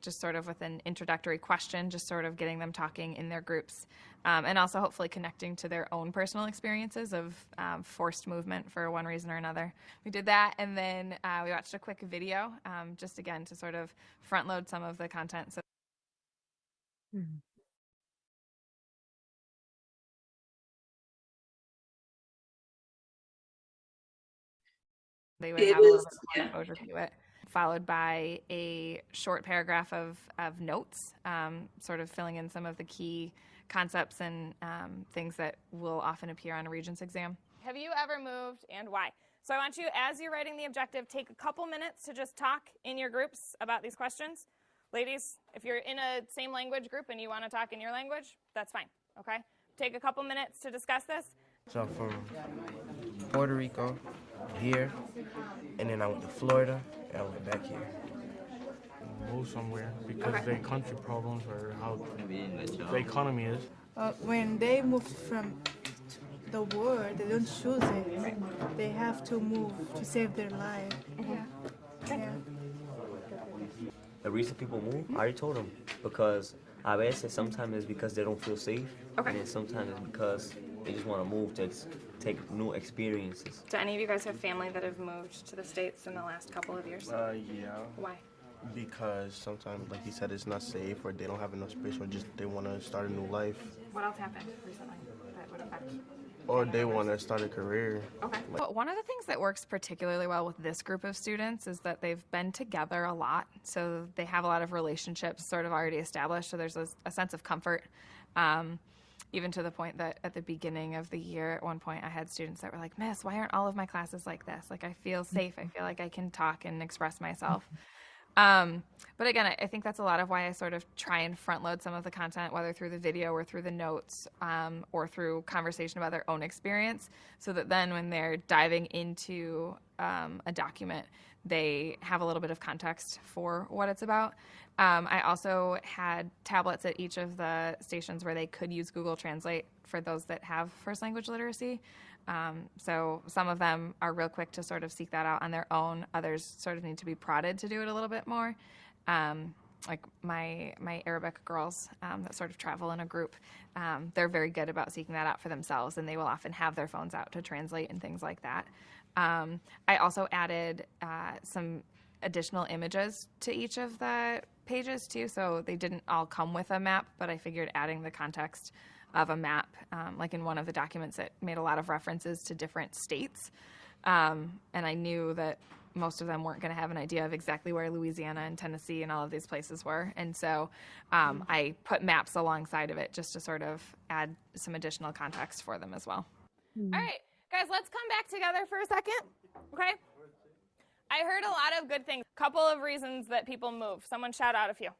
just sort of with an introductory question, just sort of getting them talking in their groups, um, and also hopefully connecting to their own personal experiences of um, forced movement for one reason or another. We did that, and then uh, we watched a quick video, um, just again to sort of front load some of the content. So they would It have a little is, bit yeah. more exposure to it, followed by a short paragraph of, of notes, um, sort of filling in some of the key concepts and um, things that will often appear on a Regents exam. Have you ever moved and why? So I want you, as you're writing the objective, take a couple minutes to just talk in your groups about these questions. Ladies, if you're in a same language group and you want to talk in your language, that's fine, okay? Take a couple minutes to discuss this. So I'm from Puerto Rico, here, and then I went to Florida, and I went back here. move somewhere because Okay. their country problems or how the economy is. Uh, when they move from the world, they don't choose it. They have to move to save their life. Yeah. yeah. The reason people move, I already told them, because a veces sometimes it's because they don't feel safe, Okay. and then sometimes it's because they just want to move to ex- take new experiences. Do any of you guys have family that have moved to the States in the last couple of years? Uh, yeah, Why? because sometimes, like he said, it's not safe, or they don't have enough space, or just they want to start a new life, What else happened recently that would affect? or they want to start a career. Okay. Well, one of the things that works particularly well with this group of students is that they've been together a lot. So they have a lot of relationships sort of already established. So there's a, a sense of comfort. Um, even to the point that at the beginning of the year, at one point, I had students that were like, Miss, why aren't all of my classes like this? Like, I feel safe. I feel like I can talk and express myself. Um, but again, I, I think that's a lot of why I sort of try and front load some of the content, whether through the video or through the notes um, or through conversation about their own experience, so that then when they're diving into um, a document, they have a little bit of context for what it's about. Um, I also had tablets at each of the stations where they could use Google Translate for those that have first language literacy. Um, so some of them are real quick to sort of seek that out on their own. Others sort of need to be prodded to do it a little bit more. Um, like my my Arabic girls um, that sort of travel in a group, um, they're very good about seeking that out for themselves, and they will often have their phones out to translate and things like that. Um, I also added uh, some additional images to each of the pages too, so they didn't all come with a map, but I figured adding the context of a map, um, like in one of the documents, it made a lot of references to different states, um, and I knew that most of them weren't going to have an idea of exactly where Louisiana and Tennessee and all of these places were. And so um, I put maps alongside of it just to sort of add some additional context for them as well. All right, guys, let's come back together for a second. Okay. I heard a lot of good things. Couple of reasons that people move. Someone shout out a few.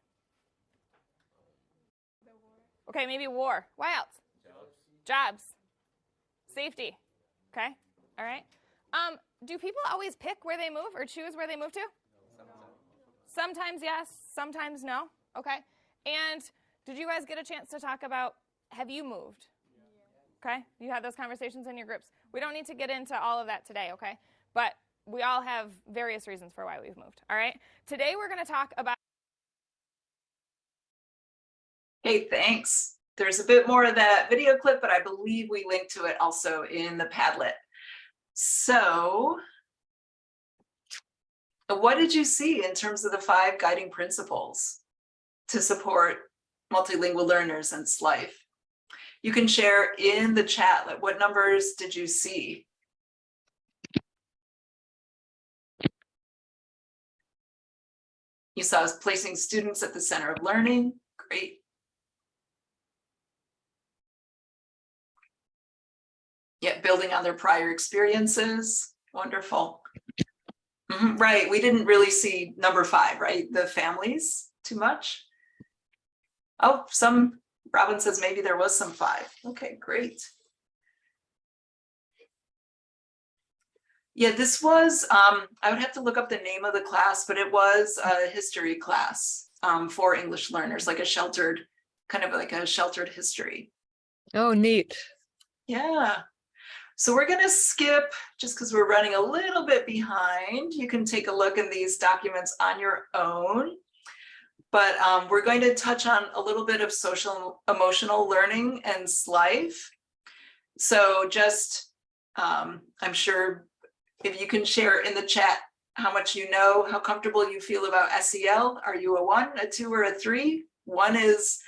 Okay, maybe war. Why else? Jobs. Safety. Okay. All right. Um, do people always pick where they move or choose where they move to? Sometimes yes, sometimes no. Okay. And did you guys get a chance to talk about have you moved? Okay. You had those conversations in your groups. We don't need to get into all of that today, okay? But we all have various reasons for why we've moved. All right. Today we're going to talk about Hey, thanks. There's a bit more of that video clip, but I believe we linked to it also in the Padlet. So what did you see in terms of the five guiding principles to support multilingual learners and SLIFE? You can share in the chat, like what numbers did you see? You saw us placing students at the center of learning. Great. Yet building on their prior experiences. Wonderful. Mhm, Right, we didn't really see number five, right? The families too much. Oh, some, Robin says maybe there was some five. Okay, great. Yeah, this was, um, I would have to look up the name of the class, but it was a history class um, for English learners, like a sheltered, kind of like a sheltered history. Oh, neat. Yeah. So we're going to skip just because we're running a little bit behind. You can take a look in these documents on your own. But um, we're going to touch on a little bit of social emotional learning and SLIFE. So just, um, I'm sure if you can share in the chat how much you know, how comfortable you feel about SEL. Are you a one, a two, or a three? One is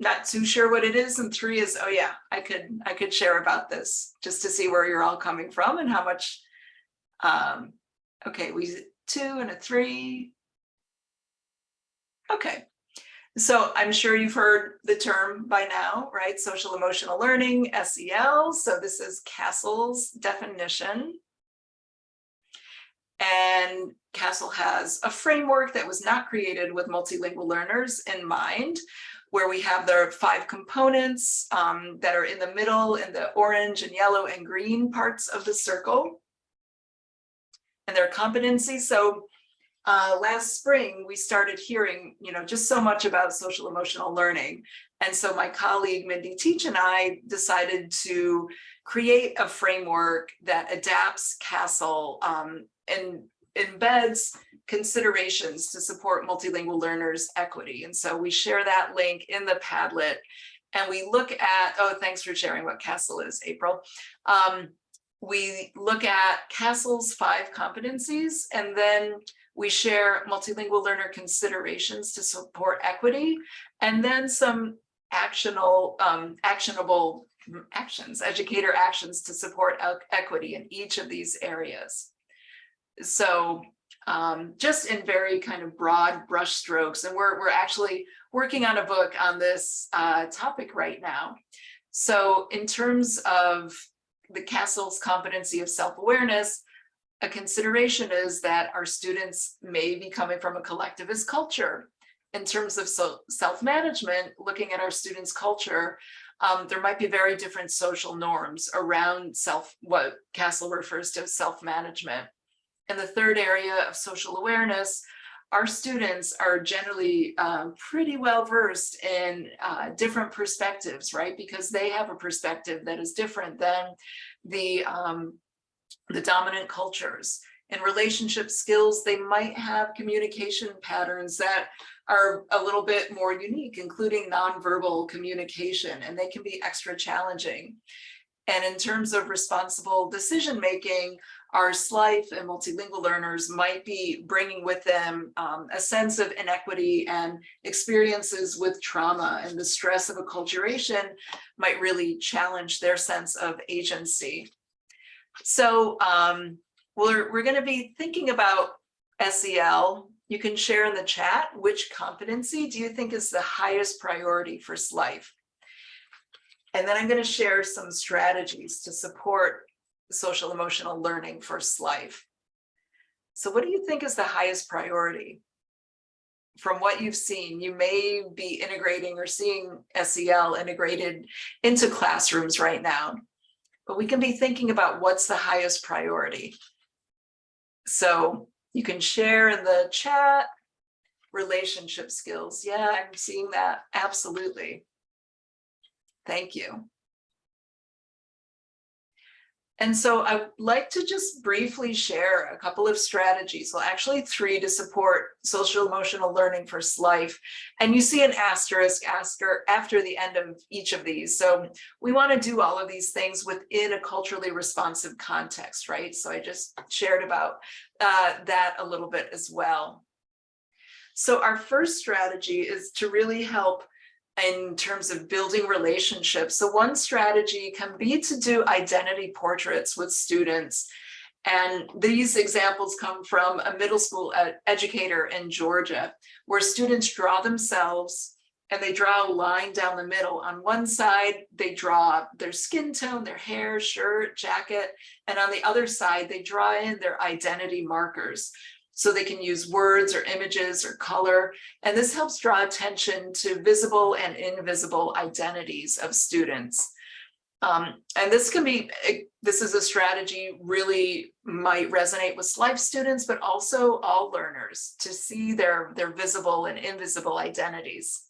not too sure what it is and three is oh yeah i could i could share about this just to see where you're all coming from and how much um okay we two and a three okay. So i'm sure you've heard the term by now right? Social emotional learning sel so this is CASEL's definition. And castle has a framework that was not created with multilingual learners in mind where we have the five components um, that are in the middle in the orange and yellow and green parts of the circle. And their competencies. So uh, last spring, we started hearing, you know, just so much about social emotional learning. And so my colleague Mindy Teach and I decided to create a framework that adapts CASEL um, and embeds considerations to support multilingual learners equity. And so we share that link in the Padlet and we look at, oh, thanks for sharing what CASEL is, April. Um, we look at CASEL's five competencies and then we share multilingual learner considerations to support equity and then some actionable, um, actionable actions, educator actions to support equity in each of these areas. So um, just in very kind of broad brush strokes. And we're, we're actually working on a book on this uh, topic right now. So in terms of the CASEL's competency of self-awareness, a consideration is that our students may be coming from a collectivist culture. In terms of so self-management, looking at our students' culture, um, there might be very different social norms around self, what CASEL refers to as self-management. In the third area of social awareness, our students are generally um, pretty well versed in uh, different perspectives, right? Because they have a perspective that is different than the, um, the dominant cultures. and relationship skills, they might have communication patterns that are a little bit more unique, including nonverbal communication, and they can be extra challenging. And in terms of responsible decision-making, our SLIFE and multilingual learners might be bringing with them um, a sense of inequity and experiences with trauma and the stress of acculturation might really challenge their sense of agency. So um, we're, we're gonna be thinking about SEL. You can share in the chat, which competency do you think is the highest priority for SLIFE? And then I'm gonna share some strategies to support social emotional learning for SLIFE. So what do you think is the highest priority? From what you've seen, you may be integrating or seeing SEL integrated into classrooms right now, but we can be thinking about what's the highest priority. So you can share in the chat relationship skills. Yeah, I'm seeing that. Absolutely. Thank you. And so I'd like to just briefly share a couple of strategies, well, actually three to support social emotional learning for SLIFE. And you see an asterisk after, after the end of each of these. So we want to do all of these things within a culturally responsive context, right? So I just shared about uh, that a little bit as well. So our first strategy is to really help in terms of building relationships. So one strategy can be to do identity portraits with students. And these examples come from a middle school ed educator in Georgia, where students draw themselves and they draw a line down the middle. On one side, they draw their skin tone, their hair, shirt, jacket, and on the other side, they draw in their identity markers so they can use words or images or color. And this helps draw attention to visible and invisible identities of students. Um, and this can be, this is a strategy really might resonate with SLIFE students, but also all learners to see their, their visible and invisible identities.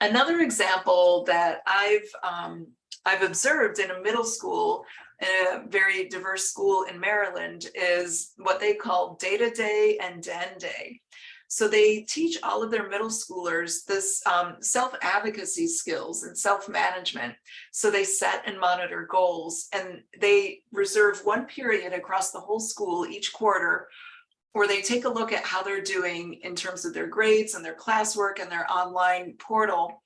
Another example that I've um, I've observed in a middle school a very diverse school in Maryland is what they call data day and den day. So they teach all of their middle schoolers this um, self-advocacy skills and self-management. So they set and monitor goals and they reserve one period across the whole school each quarter where they take a look at how they're doing in terms of their grades and their classwork and their online portal.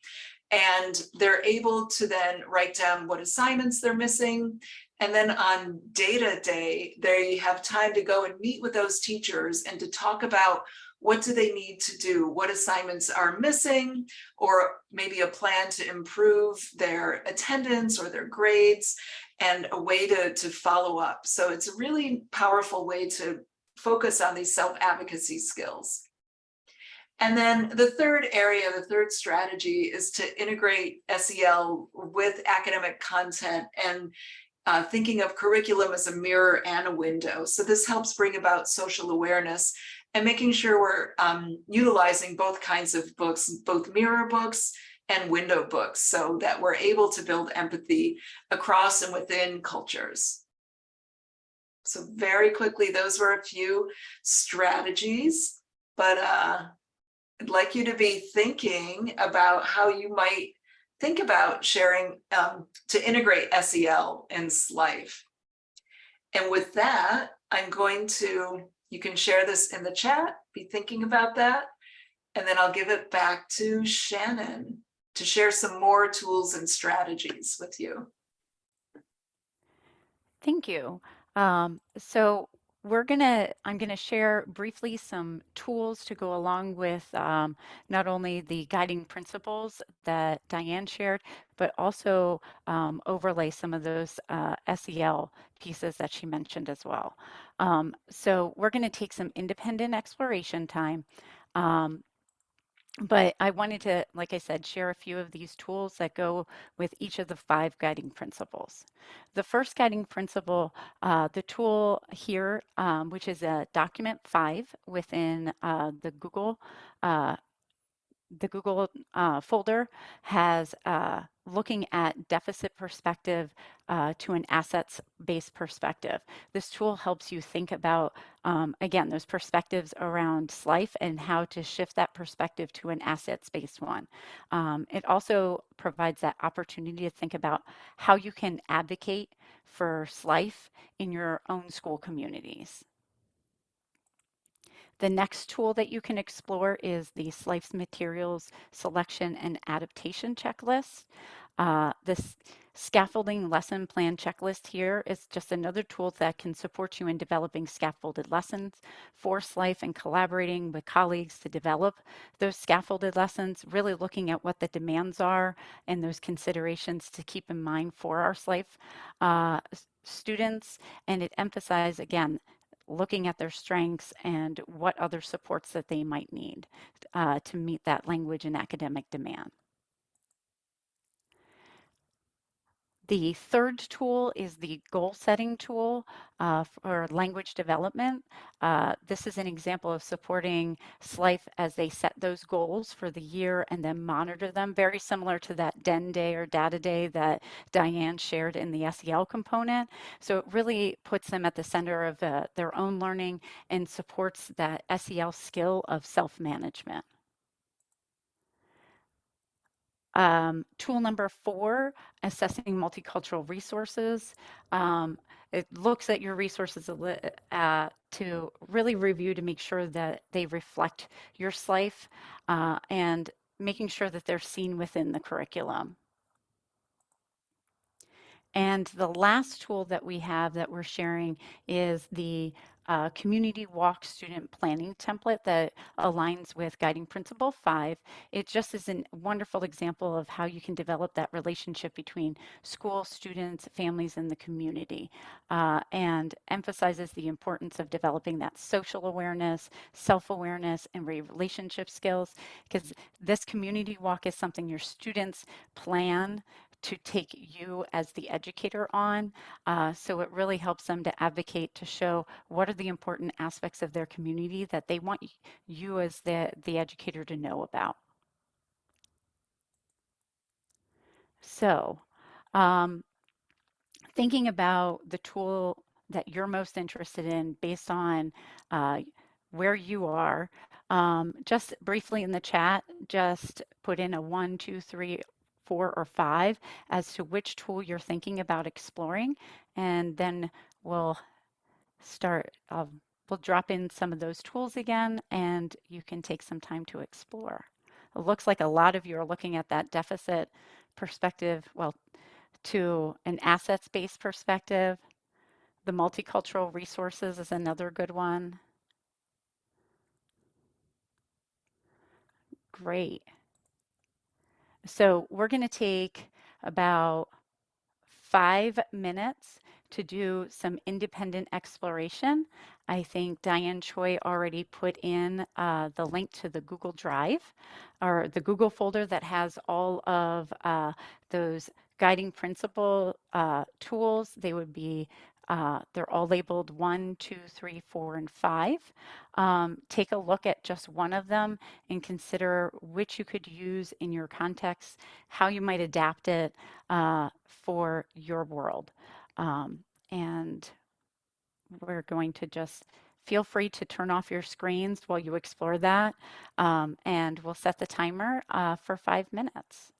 And they're able to then write down what assignments they're missing and then on data day, they have time to go and meet with those teachers and to talk about what do they need to do, what assignments are missing, or maybe a plan to improve their attendance or their grades and a way to, to follow up. So it's a really powerful way to focus on these self-advocacy skills. And then the third area, the third strategy is to integrate SEL with academic content and uh, thinking of curriculum as a mirror and a window. So this helps bring about social awareness and making sure we're um, utilizing both kinds of books, both mirror books and window books, so that we're able to build empathy across and within cultures. So very quickly, those were a few strategies, but uh, I'd like you to be thinking about how you might think about sharing um, to integrate SEL in SLIFE. And with that, I'm going to, you can share this in the chat, be thinking about that, and then I'll give it back to Shannon to share some more tools and strategies with you. Thank you. Um, so we're gonna, I'm gonna share briefly some tools to go along with um, not only the guiding principles that Diane shared, but also um, overlay some of those uh, SEL pieces that she mentioned as well. Um, so we're gonna take some independent exploration time. Um, but I wanted to, like I said, share a few of these tools that go with each of the five guiding principles. The first guiding principle, uh, the tool here, um, which is a document five within uh, the Google, uh, the Google uh, folder has uh, looking at deficit perspective uh, to an assets based perspective. This tool helps you think about, um, again, those perspectives around SLIFE and how to shift that perspective to an assets based one. Um, it also provides that opportunity to think about how you can advocate for SLIFE in your own school communities. The next tool that you can explore is the SLIFE's materials selection and adaptation checklist. Uh, this scaffolding lesson plan checklist here is just another tool that can support you in developing scaffolded lessons for SLIFE and collaborating with colleagues to develop those scaffolded lessons, really looking at what the demands are and those considerations to keep in mind for our SLIFE uh, students. And it emphasizes, again, looking at their strengths and what other supports that they might need uh, to meet that language and academic demand. The third tool is the goal setting tool uh, for language development. Uh, this is an example of supporting SLIFE as they set those goals for the year and then monitor them, very similar to that DEN day or data day that Diane shared in the SEL component. So it really puts them at the center of uh, their own learning and supports that SEL skill of self-management. Um, tool number four, assessing multicultural resources. Um, it looks at your resources uh, to really review to make sure that they reflect your SLIFE uh, and making sure that they're seen within the curriculum. And the last tool that we have that we're sharing is the uh, community walk student planning template that aligns with guiding principle five. It just is a wonderful example of how you can develop that relationship between school, students, families, and the community, uh, and emphasizes the importance of developing that social awareness, self-awareness, and relationship skills, because this community walk is something your students plan to take you as the educator on. Uh, so it really helps them to advocate to show what are the important aspects of their community that they want you as the, the educator to know about. So um, thinking about the tool that you're most interested in based on uh, where you are, um, just briefly in the chat, just put in a one, two, three, four or five as to which tool you're thinking about exploring. And then we'll start, uh, we'll drop in some of those tools again and you can take some time to explore. It looks like a lot of you are looking at that deficit perspective, well, to an assets-based perspective. The multicultural resources is another good one. Great. So we're going to take about five minutes to do some independent exploration. I think Diane Choi already put in uh, the link to the Google Drive or the Google folder that has all of uh, those guiding principle uh, tools. They would be uh, they're all labeled one, two, three, four, and five. Um, take a look at just one of them and consider which you could use in your context, how you might adapt it uh, for your world. Um, and we're going to just feel free to turn off your screens while you explore that. Um, and we'll set the timer uh, for five minutes.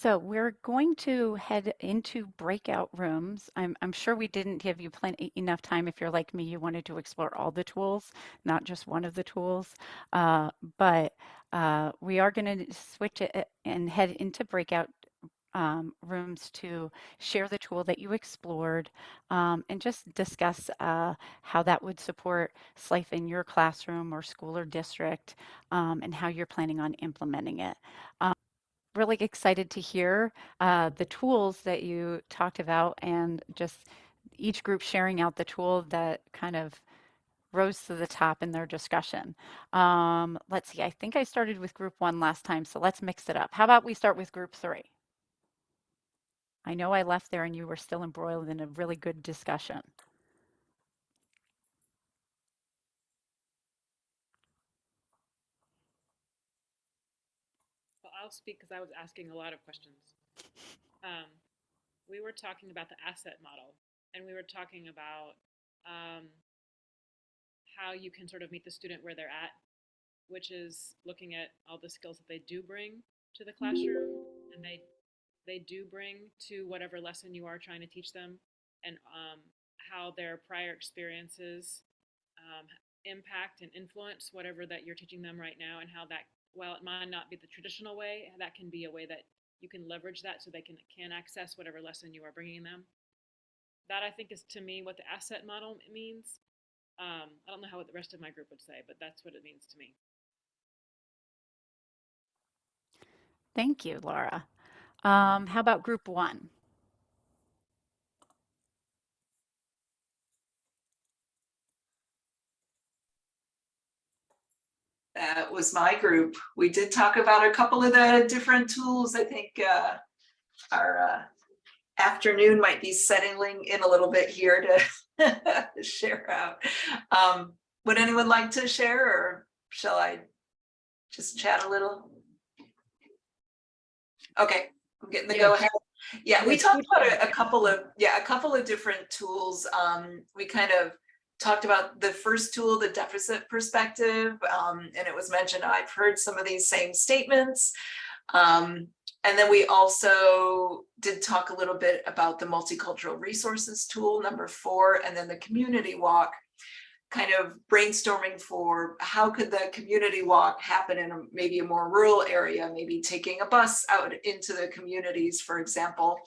So we're going to head into breakout rooms. I'm, I'm sure we didn't give you plenty enough time. If you're like me, you wanted to explore all the tools, not just one of the tools. Uh, but uh, we are going to switch it and head into breakout um, rooms to share the tool that you explored um, and just discuss uh, how that would support SLIFE in your classroom or school or district um, and how you're planning on implementing it. Really excited to hear uh, the tools that you talked about and just each group sharing out the tool that kind of rose to the top in their discussion. Um, let's see, I think I started with group one last time, so let's mix it up. How about we start with group three? I know I left there and you were still embroiled in a really good discussion. I'll speak because I was asking a lot of questions. Um, we were talking about the asset model, and we were talking about um, how you can sort of meet the student where they're at, which is looking at all the skills that they do bring to the classroom, and they they do bring to whatever lesson you are trying to teach them, and um, how their prior experiences um, impact and influence whatever that you're teaching them right now, and how that while it might not be the traditional way, that can be a way that you can leverage that so they can can access whatever lesson you are bringing them. That I think is to me what the asset model means. Um, I don't know how what the rest of my group would say, but that's what it means to me. Thank you, Laura. Um, how about group one? That was my group. We did talk about a couple of the different tools. I think uh, our uh, afternoon might be settling in a little bit here to share out. Um, would anyone like to share or shall I just chat a little? Okay, I'm getting the Yeah. go ahead. Yeah, we talked about a, a couple of, yeah, a couple of different tools. Um, we kind of talked about the first tool, the deficit perspective, um, and it was mentioned, I've heard some of these same statements. Um, and then we also did talk a little bit about the multicultural resources tool, number four, and then the community walk, kind of brainstorming for how could the community walk happen in a, maybe a more rural area, maybe taking a bus out into the communities, for example.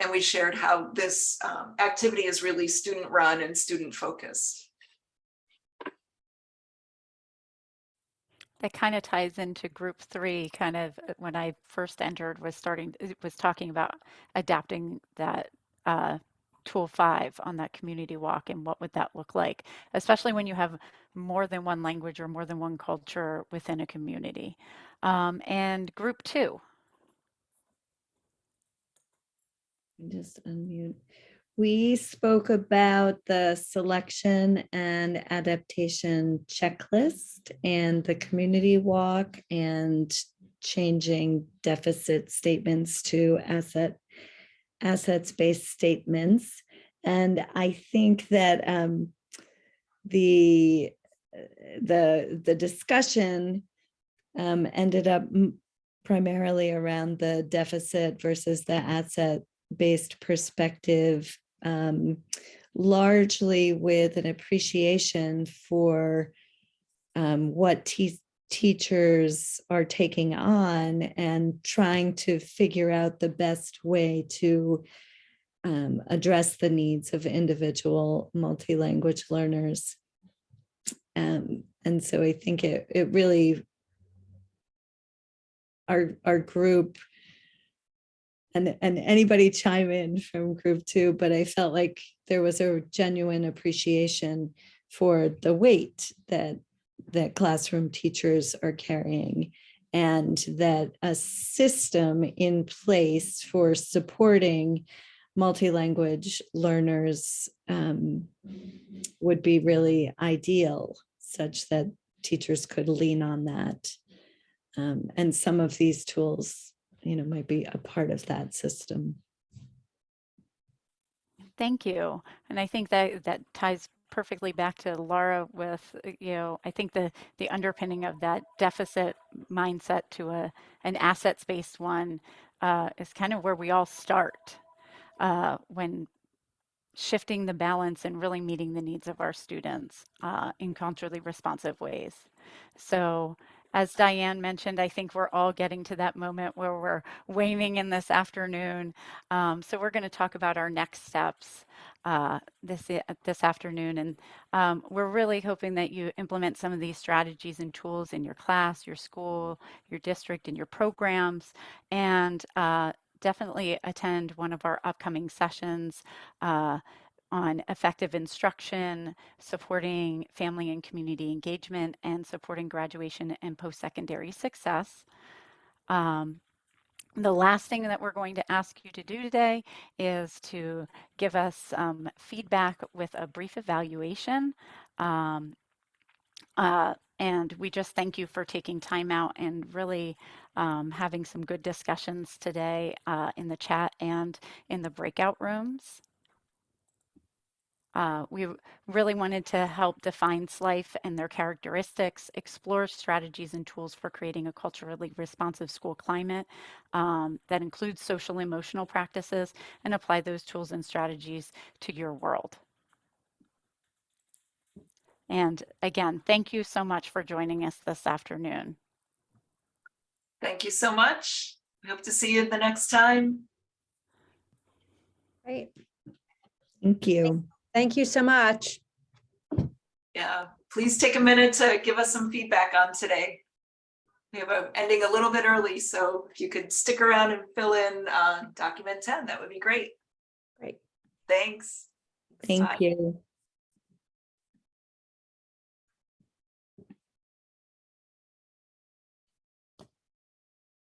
And we shared how this um, activity is really student run and student focused. That kind of ties into group three, kind of uh, when I first entered was starting, was talking about adapting that uh, tool five on that community walk and what would that look like, especially when you have more than one language or more than one culture within a community. Um, and group two. Just unmute. We spoke about the selection and adaptation checklist and the community walk and changing deficit statements to asset assets-based statements. And I think that um, the the the discussion um, ended up primarily around the deficit versus the asset based perspective, um, largely with an appreciation for um, what te- teachers are taking on and trying to figure out the best way to um, address the needs of individual multi-language learners. Um, and so I think it, it really, our, our group and and anybody chime in from group two, but I felt like there was a genuine appreciation for the weight that that classroom teachers are carrying and that a system in place for supporting multi-language learners um, would be really ideal such that teachers could lean on that. Um, and some of these tools you know, might be a part of that system. Thank you. And I think that that ties perfectly back to Laura with, uh, you know, I think the the underpinning of that deficit mindset to a an assets based one uh, is kind of where we all start uh, when shifting the balance and really meeting the needs of our students uh, in culturally responsive ways. So as Diane mentioned, I think we're all getting to that moment where we're waning in this afternoon. Um, so we're going to talk about our next steps uh, this this afternoon, and um, we're really hoping that you implement some of these strategies and tools in your class, your school, your district, and your programs, and uh, definitely attend one of our upcoming sessions. Uh, on effective instruction, supporting family and community engagement, and supporting graduation and post-secondary success. Um, the last thing that we're going to ask you to do today is to give us um, feedback with a brief evaluation. Um, uh, and we just thank you for taking time out and really um, having some good discussions today uh, in the chat and in the breakout rooms. Uh, we really wanted to help define SLIFE and their characteristics, explore strategies and tools for creating a culturally responsive school climate um, that includes social emotional practices and apply those tools and strategies to your world. And again, thank you so much for joining us this afternoon. Thank you so much. We hope to see you the next time. Great. Thank you. Thank you so much. Yeah, please take a minute to give us some feedback on today. We have a ending a little bit early, so if you could stick around and fill in uh, document 10, that would be great. Great. Thanks. Thank Bye. you.